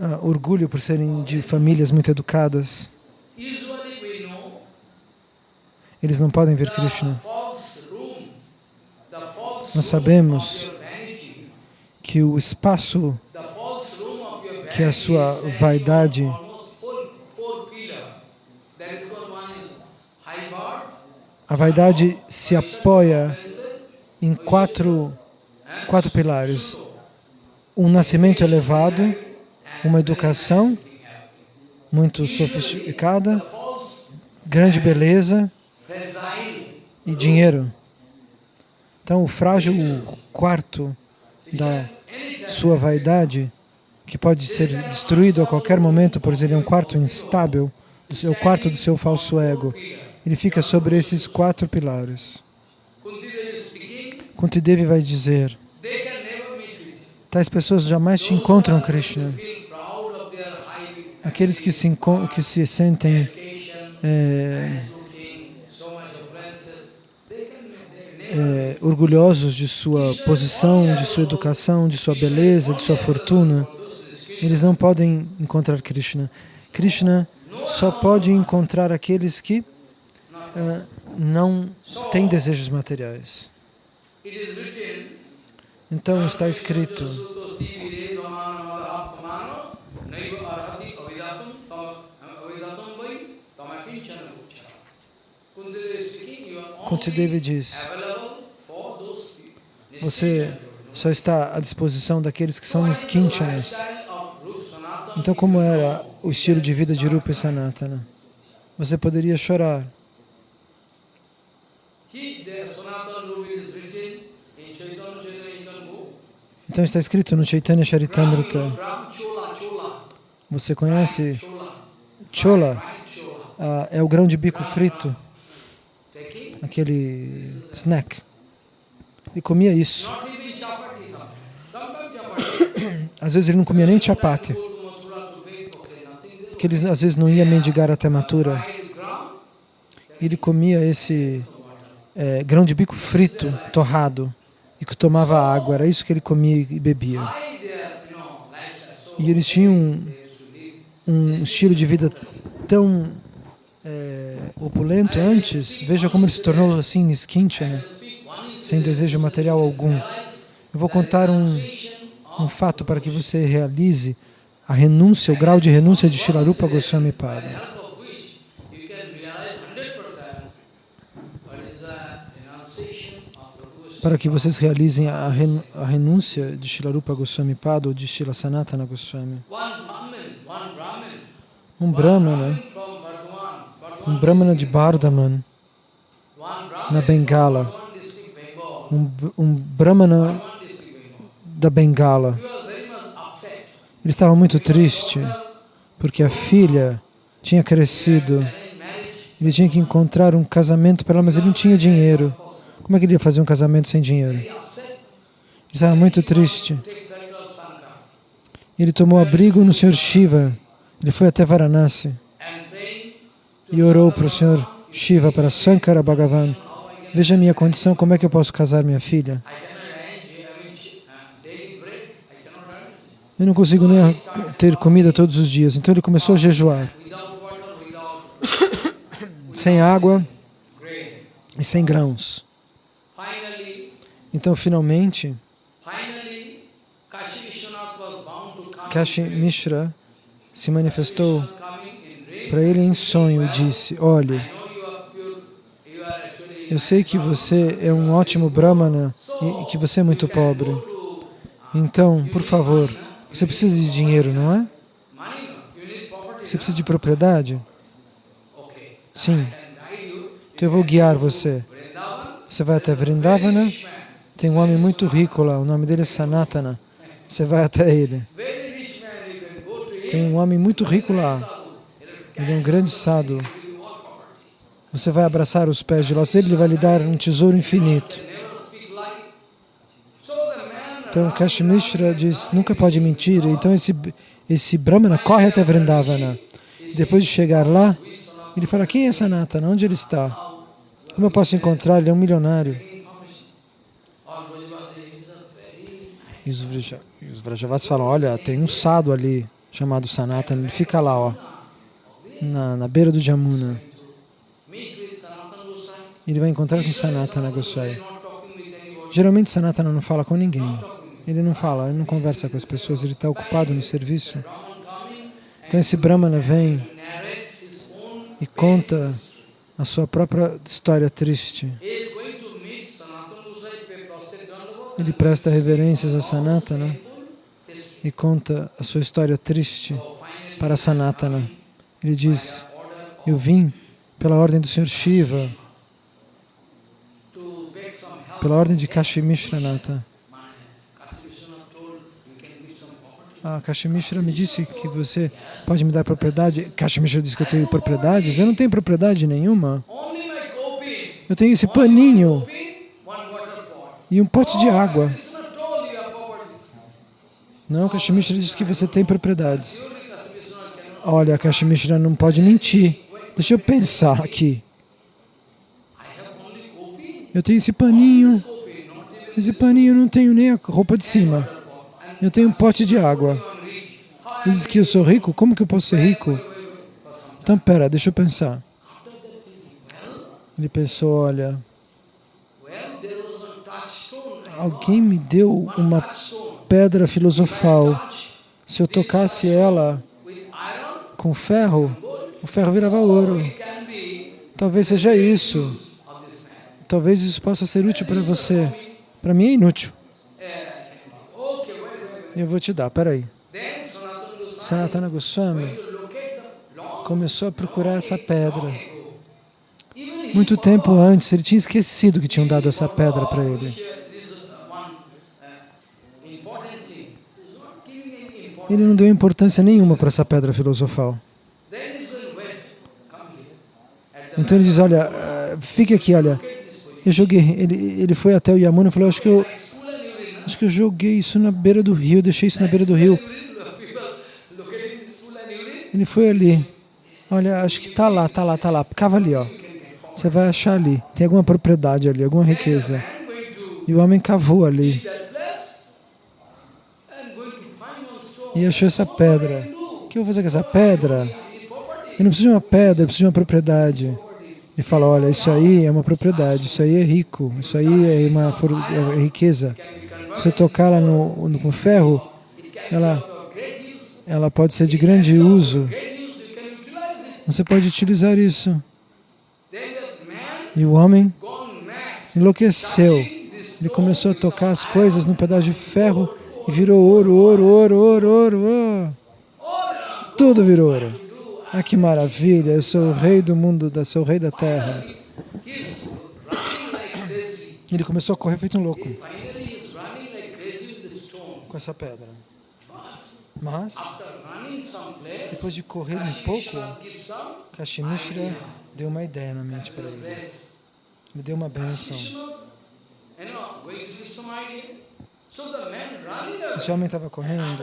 ah, orgulho por serem de famílias muito educadas. Eles não podem ver Krishna. Nós sabemos Que o espaço que a vanity sua vaidade- A vaidade se apoia em quatro, quatro pilares. Um nascimento elevado, uma educação muito sofisticada, grande beleza. E dinheiro. Então, o frágil quarto da sua vaidade, que pode ser destruído a qualquer momento, por ele é um quarto instável, do seu quarto do seu falso ego. Ele fica sobre esses quatro pilares. Kuntidevi vai dizer, tais pessoas jamais te encontram, Krishna. Aqueles que se, que se sentem é, é, orgulhosos de sua posição, de sua educação, de sua beleza, de sua fortuna, eles não podem encontrar Krishna. Krishna só pode encontrar aqueles que ah, não têm desejos materiais. Então está escrito, Suto sivire ramana madaha pamano, naiva arhati avidatum tam- avidatum vai tamakinchana kuchara. Kunti Devi is speaking, you are only Kuntidevi diz, você só está à disposição daqueles que são niskinchanas. Então como era o estilo de vida de Rupa e Sanatana? Você poderia chorar. Então está escrito no Chaitanya Charitamrita. Você conhece Chola. Ah, é o grão de bico frito, aquele snack. Ele comia isso. Às vezes ele não comia nem chapati, porque ele às vezes não ia mendigar até E ele comia esse é, grão de bico frito, torrado, e que tomava água. Era isso que ele comia e bebia. E eles tinham live. um estilo de vida tão é, opulento antes. Veja como ele se tornou assim, Speak one sem desejo material algum. Eu vou contar um, um fato para que você realize a renúncia, o grau de renúncia de Shilarupa Goswami Pada. help of which you can realize 100% what is the renunciation of the Para que vocês realizem a, ren- a renúncia de Shilarupa Goswami Pada ou de Shila Sanatana Goswami. Um Brahmana, Bardhaman, um Bardhaman Brahmana de one na Bengala. Um, um Brahmana da Bengala. Ele estava muito triste porque a filha tinha crescido. Ele tinha que encontrar um casamento para ela, mas ele não tinha dinheiro. Como é que ele ia fazer um casamento sem dinheiro? Ele estava muito triste. Ele tomou abrigo no Senhor Shiva. Ele foi até Varanasi e orou para o Senhor Shiva, para Sankara Bhagavan. Veja a minha condição, como é que eu posso casar minha filha? Eu não consigo nem ter comida todos os dias. Então ele começou a jejuar, sem água e sem grãos. Então, finalmente, Kashi Mishra se manifestou para ele em sonho e disse: Olhe, eu sei que você é um ótimo Brahmana e que você é muito pobre. Então, por favor, você precisa de dinheiro, não é? Você precisa de propriedade? Sim. Então eu vou guiar você. Você vai até Vrindavana, tem um homem muito rico lá, o nome dele é Sanatana. Você vai até ele. Tem um homem muito rico lá. Ele é um grande sadhu. Você vai abraçar os pés de dele, ele vai lhe dar um tesouro infinito. Então Kashmishra diz, nunca pode mentir. Então esse, esse Brahmana corre até Vrindavana. Depois de chegar lá, ele fala, quem é Sanatana? Onde ele está? Como eu posso encontrar? Ele é um milionário. E os, Vraja- os Vrajavas falam, olha, tem um sado ali, chamado Sanatana, ele fica lá, ó, na, na beira do Jamuna. meet with Sanatana Gosai. Ele vai encontrar com Sanatana Goswami. Geralmente Sanatana não fala com ninguém. Ele não fala, ele não conversa com as pessoas, ele está ocupado no serviço. Então esse Brahmana vem e conta a sua própria história triste. Ele presta reverências a Sanatana e conta a sua história triste para Sanatana. Ele diz, eu vim pela ordem do Senhor Shiva, pela ordem de property. Ah, Kashimishra me disse que você pode me dar propriedade. Kashimishra disse que eu tenho propriedades. Eu não tenho propriedade nenhuma. Eu tenho esse paninho e um pote de água. Não, Kashimishra disse que você tem propriedades. Olha, Kashimishra não pode mentir. Deixa eu pensar aqui. Eu tenho esse paninho. Esse paninho eu não tenho nem a roupa de cima. Eu tenho um pote de água. Ele diz que eu sou rico? Como que eu posso ser rico? Então, pera, deixa eu pensar. Ele pensou, olha, alguém me deu uma pedra filosofal. Se eu tocasse ela com ferro, o ferro virava ouro. Talvez seja isso. Talvez isso possa ser útil para você. Para mim é inútil. Eu vou te dar, peraí. Sanatana Goswami começou a procurar essa pedra. Muito tempo antes, ele tinha esquecido que tinham dado essa pedra para ele. Ele não deu importância nenhuma para essa pedra filosofal. Então ele diz, olha, eh, fique aqui, olha. Eu joguei, ele, ele foi até o Yamuna e falou, acho que eu, acho que eu joguei isso na beira do rio, deixei isso na beira do rio. Ele foi ali. Olha, acho que tá lá, tá lá, tá lá. Cava ali, ó. Você vai achar ali. Tem alguma propriedade ali, alguma riqueza. E o homem cavou ali e achou essa pedra. O que eu vou fazer com essa pedra? Eu não preciso de uma pedra, eu preciso de uma propriedade. Ele fala, olha, isso aí é uma propriedade, isso aí é rico, isso aí é uma é riqueza. Se eu tocar ela no, no, com ferro, ela, ela pode ser de grande uso. Você pode utilizar isso. E o homem enlouqueceu. Ele começou a tocar as coisas num pedaço de ferro e virou ouro, ouro, ouro, ouro, ouro, ouro. Tudo virou ouro. Ah, que maravilha! Eu sou o rei do mundo, da- sou o rei da terra. Ele começou a correr feito um louco com essa pedra. Mas, depois de correr um pouco, Kashimishra deu uma ideia na mente para ele. Ele deu uma away. Esse homem estava correndo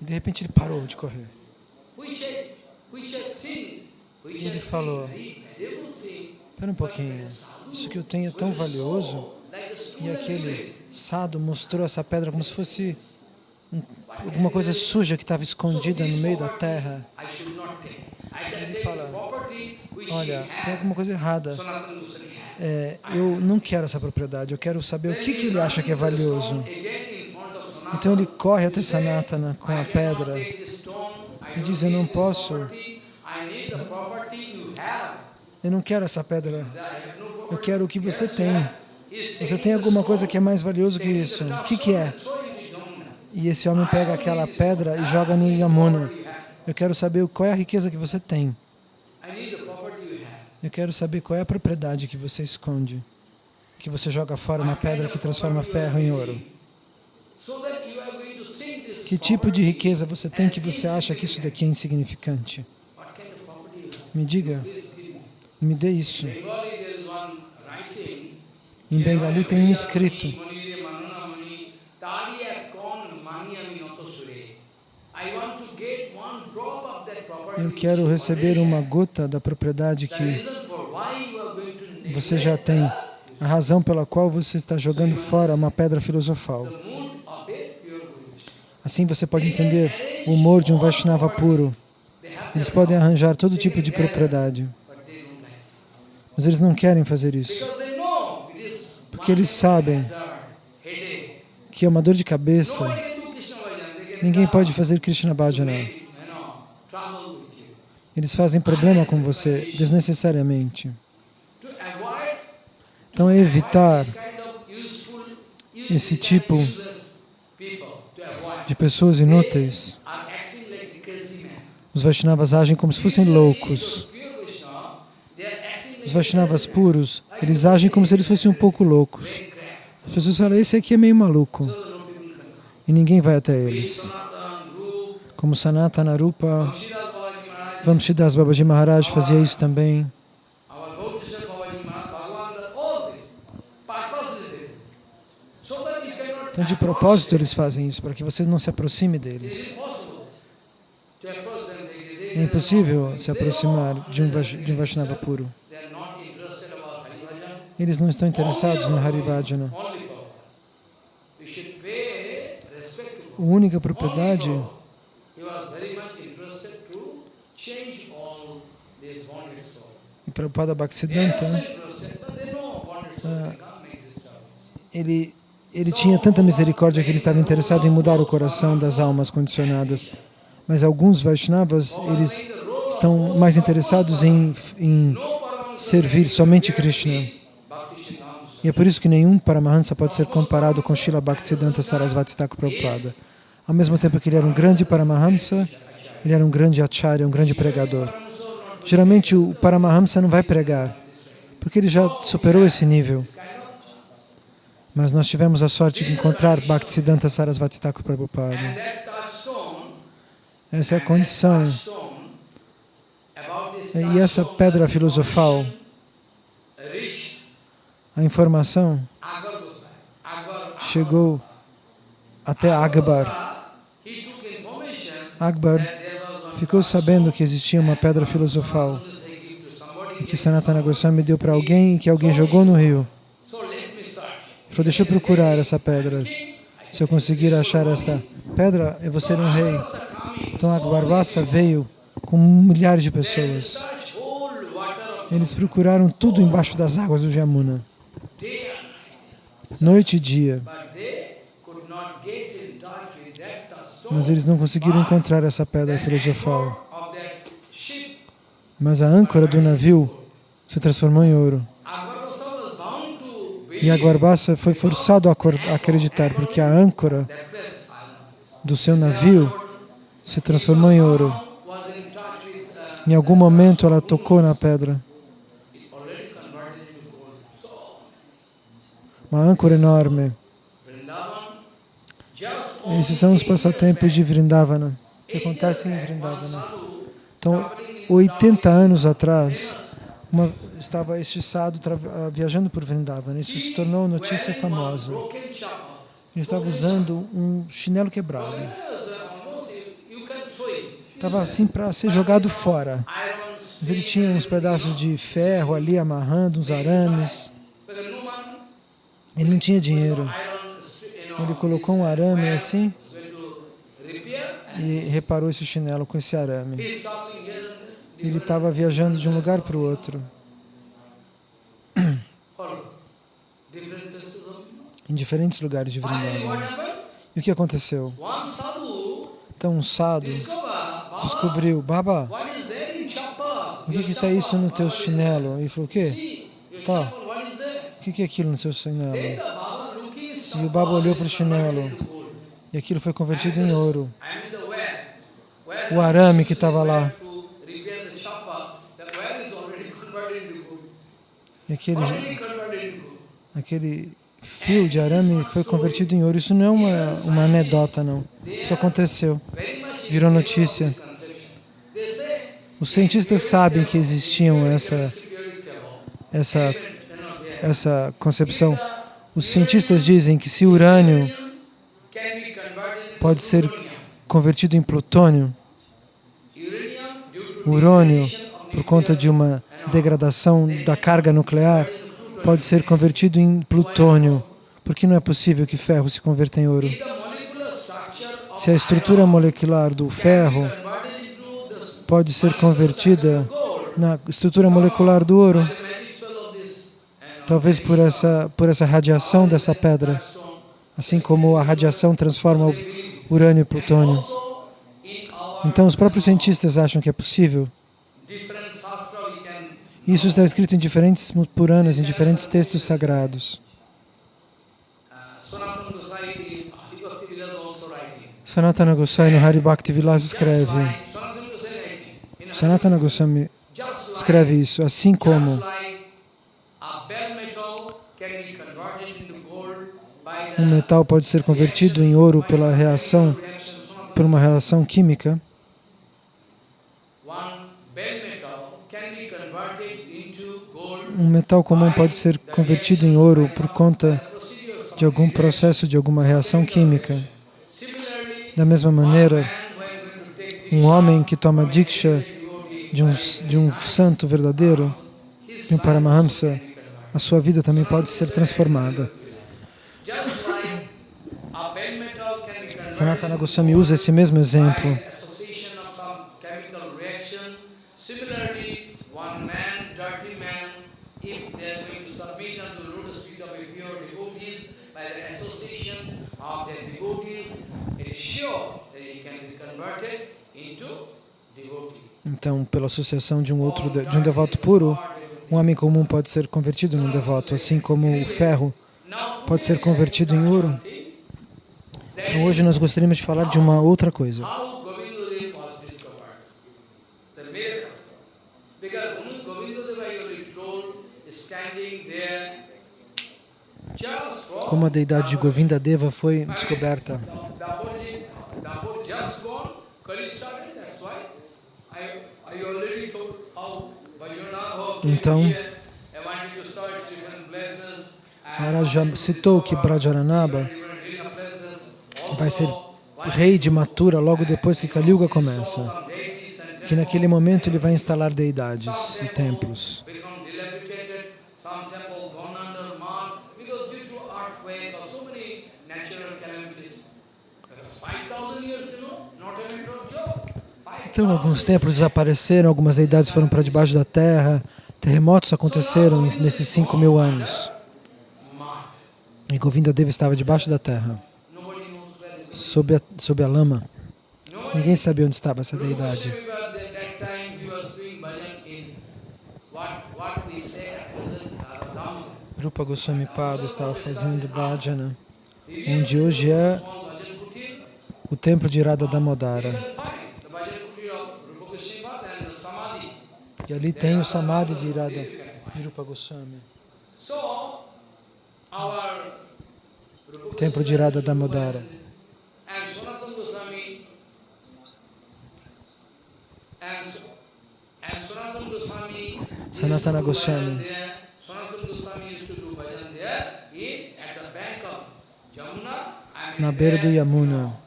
e de repente ele parou de correr. E ele falou, Espera um pouquinho, isso que eu tenho é tão valioso. e aquele sado mostrou essa pedra como se fosse um- alguma coisa suja que estava escondida no meio da terra. Ele fala, Olha, tem alguma coisa errada. É, eu não quero essa propriedade, eu quero saber o que, que ele acha que é valioso. Então ele corre até Sanatana com a pedra e diz, eu não posso, eu não quero essa pedra, eu quero o que você tem. Você tem alguma coisa que é mais valioso que isso? O que, que é? E esse homem pega aquela pedra e joga no Yamuna. Eu quero saber qual é a riqueza que você tem. Eu quero saber qual é a propriedade que você esconde. Que você joga fora uma pedra que transforma ferro em ouro. Que tipo de riqueza você tem que você acha que isso daqui é insignificante? Me diga, me dê isso. Em Bengali tem um escrito. Eu quero receber uma gota da propriedade que você já tem, a razão pela qual você está jogando fora uma pedra filosofal. Assim você pode entender o humor de um Vaishnava puro. Eles podem arranjar todo tipo de propriedade, mas eles não querem fazer isso, porque eles sabem que é uma dor de cabeça. Ninguém pode fazer Krishna Bhajana. Eles fazem problema com você desnecessariamente. Então é evitar esse tipo de pessoas inúteis. Os Vaishnavas agem como se fossem loucos. Os Vaishnavas puros, eles agem como se eles fossem um pouco loucos. As pessoas falam, esse aqui é meio maluco. E ninguém vai até eles. Como Sanatana Rupa, Vamshidas Babaji Maharaj fazia isso também. Então, de propósito, eles fazem isso, para que você não se aproxime deles. É impossível se aproximar de um, de um Vaishnava puro. Eles não estão interessados no Hari Bhajana. Only power. You should pay respect to A única propriedade e Prabhupada Bhaktisiddhanta, choice. ele, ele tinha tanta misericórdia que ele estava interessado em mudar o coração das almas condicionadas. Mas alguns Vaishnavas, eles estão mais interessados em, em servir somente Krishna. E é por isso que nenhum Paramahansa pode ser comparado com Srila Bhaktisiddhanta Sarasvati Thakur Prabhupada. Ao mesmo tempo que ele era um grande Paramahamsa, ele era um grande Acharya, um grande pregador. Geralmente o Paramahamsa não vai pregar, porque ele já superou esse nível. Mas nós tivemos a sorte de encontrar Bhaktisiddhanta Sarasvati Thakur Prabhupada. Essa é a condição. E essa pedra filosofal, a informação, chegou até Akbar. Akbar was one ficou sabendo que existia uma pedra filosofal que Sanatana Goswami deu para alguém e que alguém jogou no rio. so let me search. Ele falou, deixa eu procurar essa pedra. Se eu conseguir achar esta pedra, eu vou ser um rei. Então Akbar Vassa veio com milhares de pessoas. Eles procuraram tudo embaixo das águas do Jamuna, noite e dia. Mas eles não conseguiram encontrar essa pedra filosofal. Mas a âncora do navio se transformou em ouro. E Akbar Vassa foi forçado a a acreditar, porque a âncora do seu navio se transformou em ouro. Em algum momento ela tocou na pedra. Uma âncora enorme. Esses são os passatempos de Vrindavana, que acontecem em Vrindavana. Então, 80 anos atrás, uma, estava este tra- ah, viajando por Vrindavana. Isso se tornou notícia famosa. Ele estava usando um chinelo quebrado. Estava assim para ser jogado fora. Mas ele tinha uns pedaços de ferro ali amarrando, uns arames. Ele não tinha dinheiro. Ele colocou um arame assim e reparou esse chinelo com esse arame. Ele estava viajando de um lugar para o outro, em diferentes lugares de happened? E o que aconteceu? Então um Baba, descobriu, Baba, o que está isso no teu chinelo? Ele falou, o quê? Tá. O que que é aquilo no seu chinelo? E o Baba olhou para o chinelo e aquilo foi convertido em ouro. O arame que estava lá. E aquele, aquele fio de arame foi convertido em ouro. Isso não é uma, uma anedota, não. Isso aconteceu. Virou notícia. Os cientistas sabem que existiam essa, essa, essa concepção. Os cientistas dizem que se urânio pode ser convertido em plutônio, urânio, por conta de uma degradação da carga nuclear, pode ser convertido em plutônio. Por que não é possível que ferro se converta em ouro? Se a estrutura molecular do ferro pode ser convertida na estrutura molecular do ouro, talvez por essa, por essa radiação dessa pedra, assim como a radiação transforma o urânio e plutônio. Então, os próprios cientistas acham que é possível. Isso está escrito em diferentes Puranas, em diferentes textos sagrados. Sanatana Gosai no Hari Bhakti Vilas escreve, Sanatana Goswami escreve isso, assim como um metal pode ser convertido em ouro pela reação, por uma reação química, um metal comum pode ser convertido em ouro por conta de algum processo, de alguma reação química. Da mesma maneira, um homem que toma diksha de um, de um santo verdadeiro, de um Paramahamsa, a sua vida também pode ser transformada. Sanatana Goswami usa esse mesmo exemplo. Então, pela associação de um outro de um devoto puro, um homem comum pode ser convertido num devoto, assim como o ferro pode ser convertido em ouro. Então, hoje nós gostaríamos de falar de uma outra coisa. Como a deidade de Govinda Deva foi descoberta. Então, Maharaj já citou que Brajaranaba vai ser rei de Mathura logo depois que Kali começa. Que naquele momento ele vai instalar deidades e templos. Então, alguns templos desapareceram, algumas deidades foram para debaixo da terra, terremotos aconteceram nesses 5 mil anos. E Govinda Deva estava debaixo da terra, sob a, sob a lama. Ninguém sabia onde estava essa deidade. Rupa Goswami Pada estava fazendo bhajana, onde hoje é o templo de Radha Damodara. E ali tem o Samadhi de Irada, de Rupa Goswami. Templo de Irada Damodara. Sanatana Goswami. Na beira do Yamuna.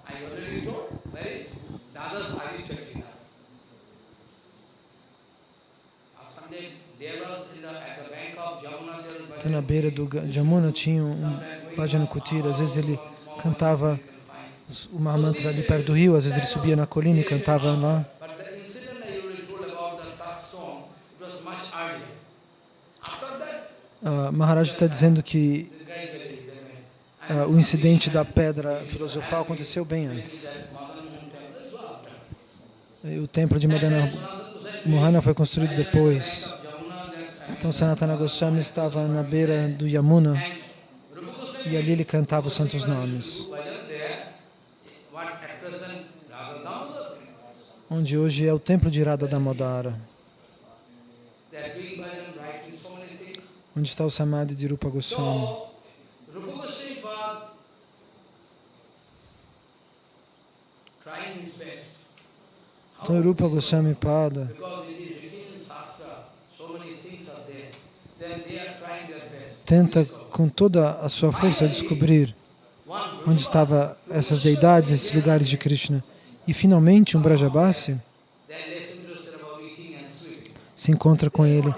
Então, na beira do Jamuna tinha um Bhajana Kutira. Às vezes ele cantava uma mantra ali perto do rio, às vezes ele subia na colina e cantava lá. Uh, Maharaj está dizendo que uh, o incidente da pedra filosofal aconteceu bem antes. E o templo de Madana Mohana foi construído depois. Então Sanatana Goswami estava na beira do Yamuna e ali ele cantava os santos nomes. Onde hoje é o templo de Radha Damodara. Onde está o Samadhi de Rupa Goswami. Então Rupa Goswami Pada tenta com toda a sua força descobrir onde estavam essas deidades, esses lugares de Krishna. E finalmente um Brajabasi se encontra com ele.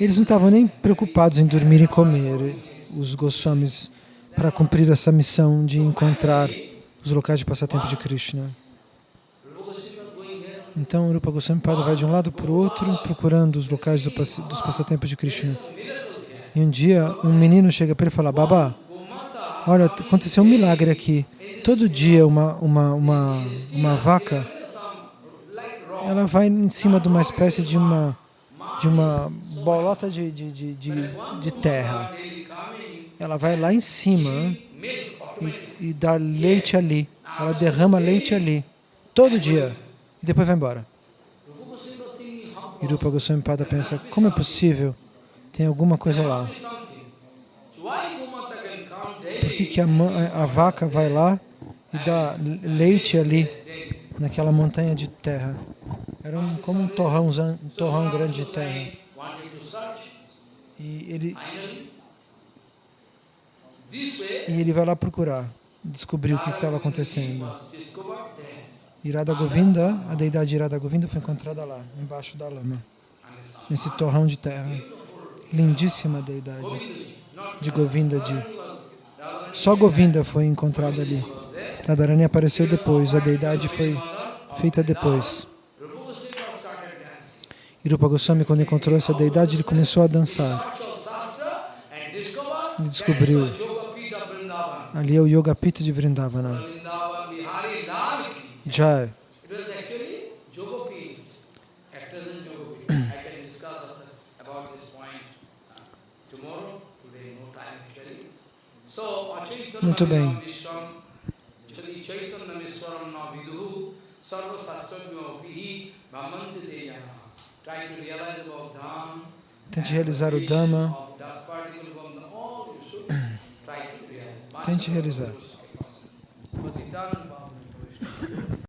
Eles não estavam nem preocupados em dormir e comer, os Goswamis, para cumprir essa missão de encontrar os locais de passatempo de Krishna. Então, Rupa Goswami Pada vai de um lado para o outro, procurando os locais do pass dos passatempos de Krishna. E um dia, um menino chega para ele e fala, Baba, olha, aconteceu um milagre aqui. Todo dia uma, uma, uma, uma vaca, ela vai em cima de uma espécie de uma, de uma bolota de, de, de, de, de terra. Ela vai lá em cima e, e dá leite ali. Ela derrama leite ali, todo dia e depois vai embora. E Rupa Goswami Pada pensa, como é possível? Tem alguma coisa lá. Por que, que a, a, vaca vai lá e dá leite ali, naquela montanha de terra? Era um, como um torrão, um torrão grande de terra. E ele, e ele vai lá procurar, descobrir o que estava acontecendo. Irada Govinda, a deidade Irada Govinda foi encontrada lá, embaixo da lama, nesse torrão de terra. Lindíssima deidade de Govinda de. Só Govinda foi encontrada ali. Radharani apareceu depois, a deidade foi feita depois. Irupa Goswami, quando encontrou essa deidade, ele começou a dançar. Ele descobriu. Ali é o Yoga Pita de Vrindavana. Jai. It was actually Jogopi, actors in Jogopi. I can discuss about this point tomorrow, today no time actually. So, Muito bem. Tente realizar o Dhamma. Tente realizar.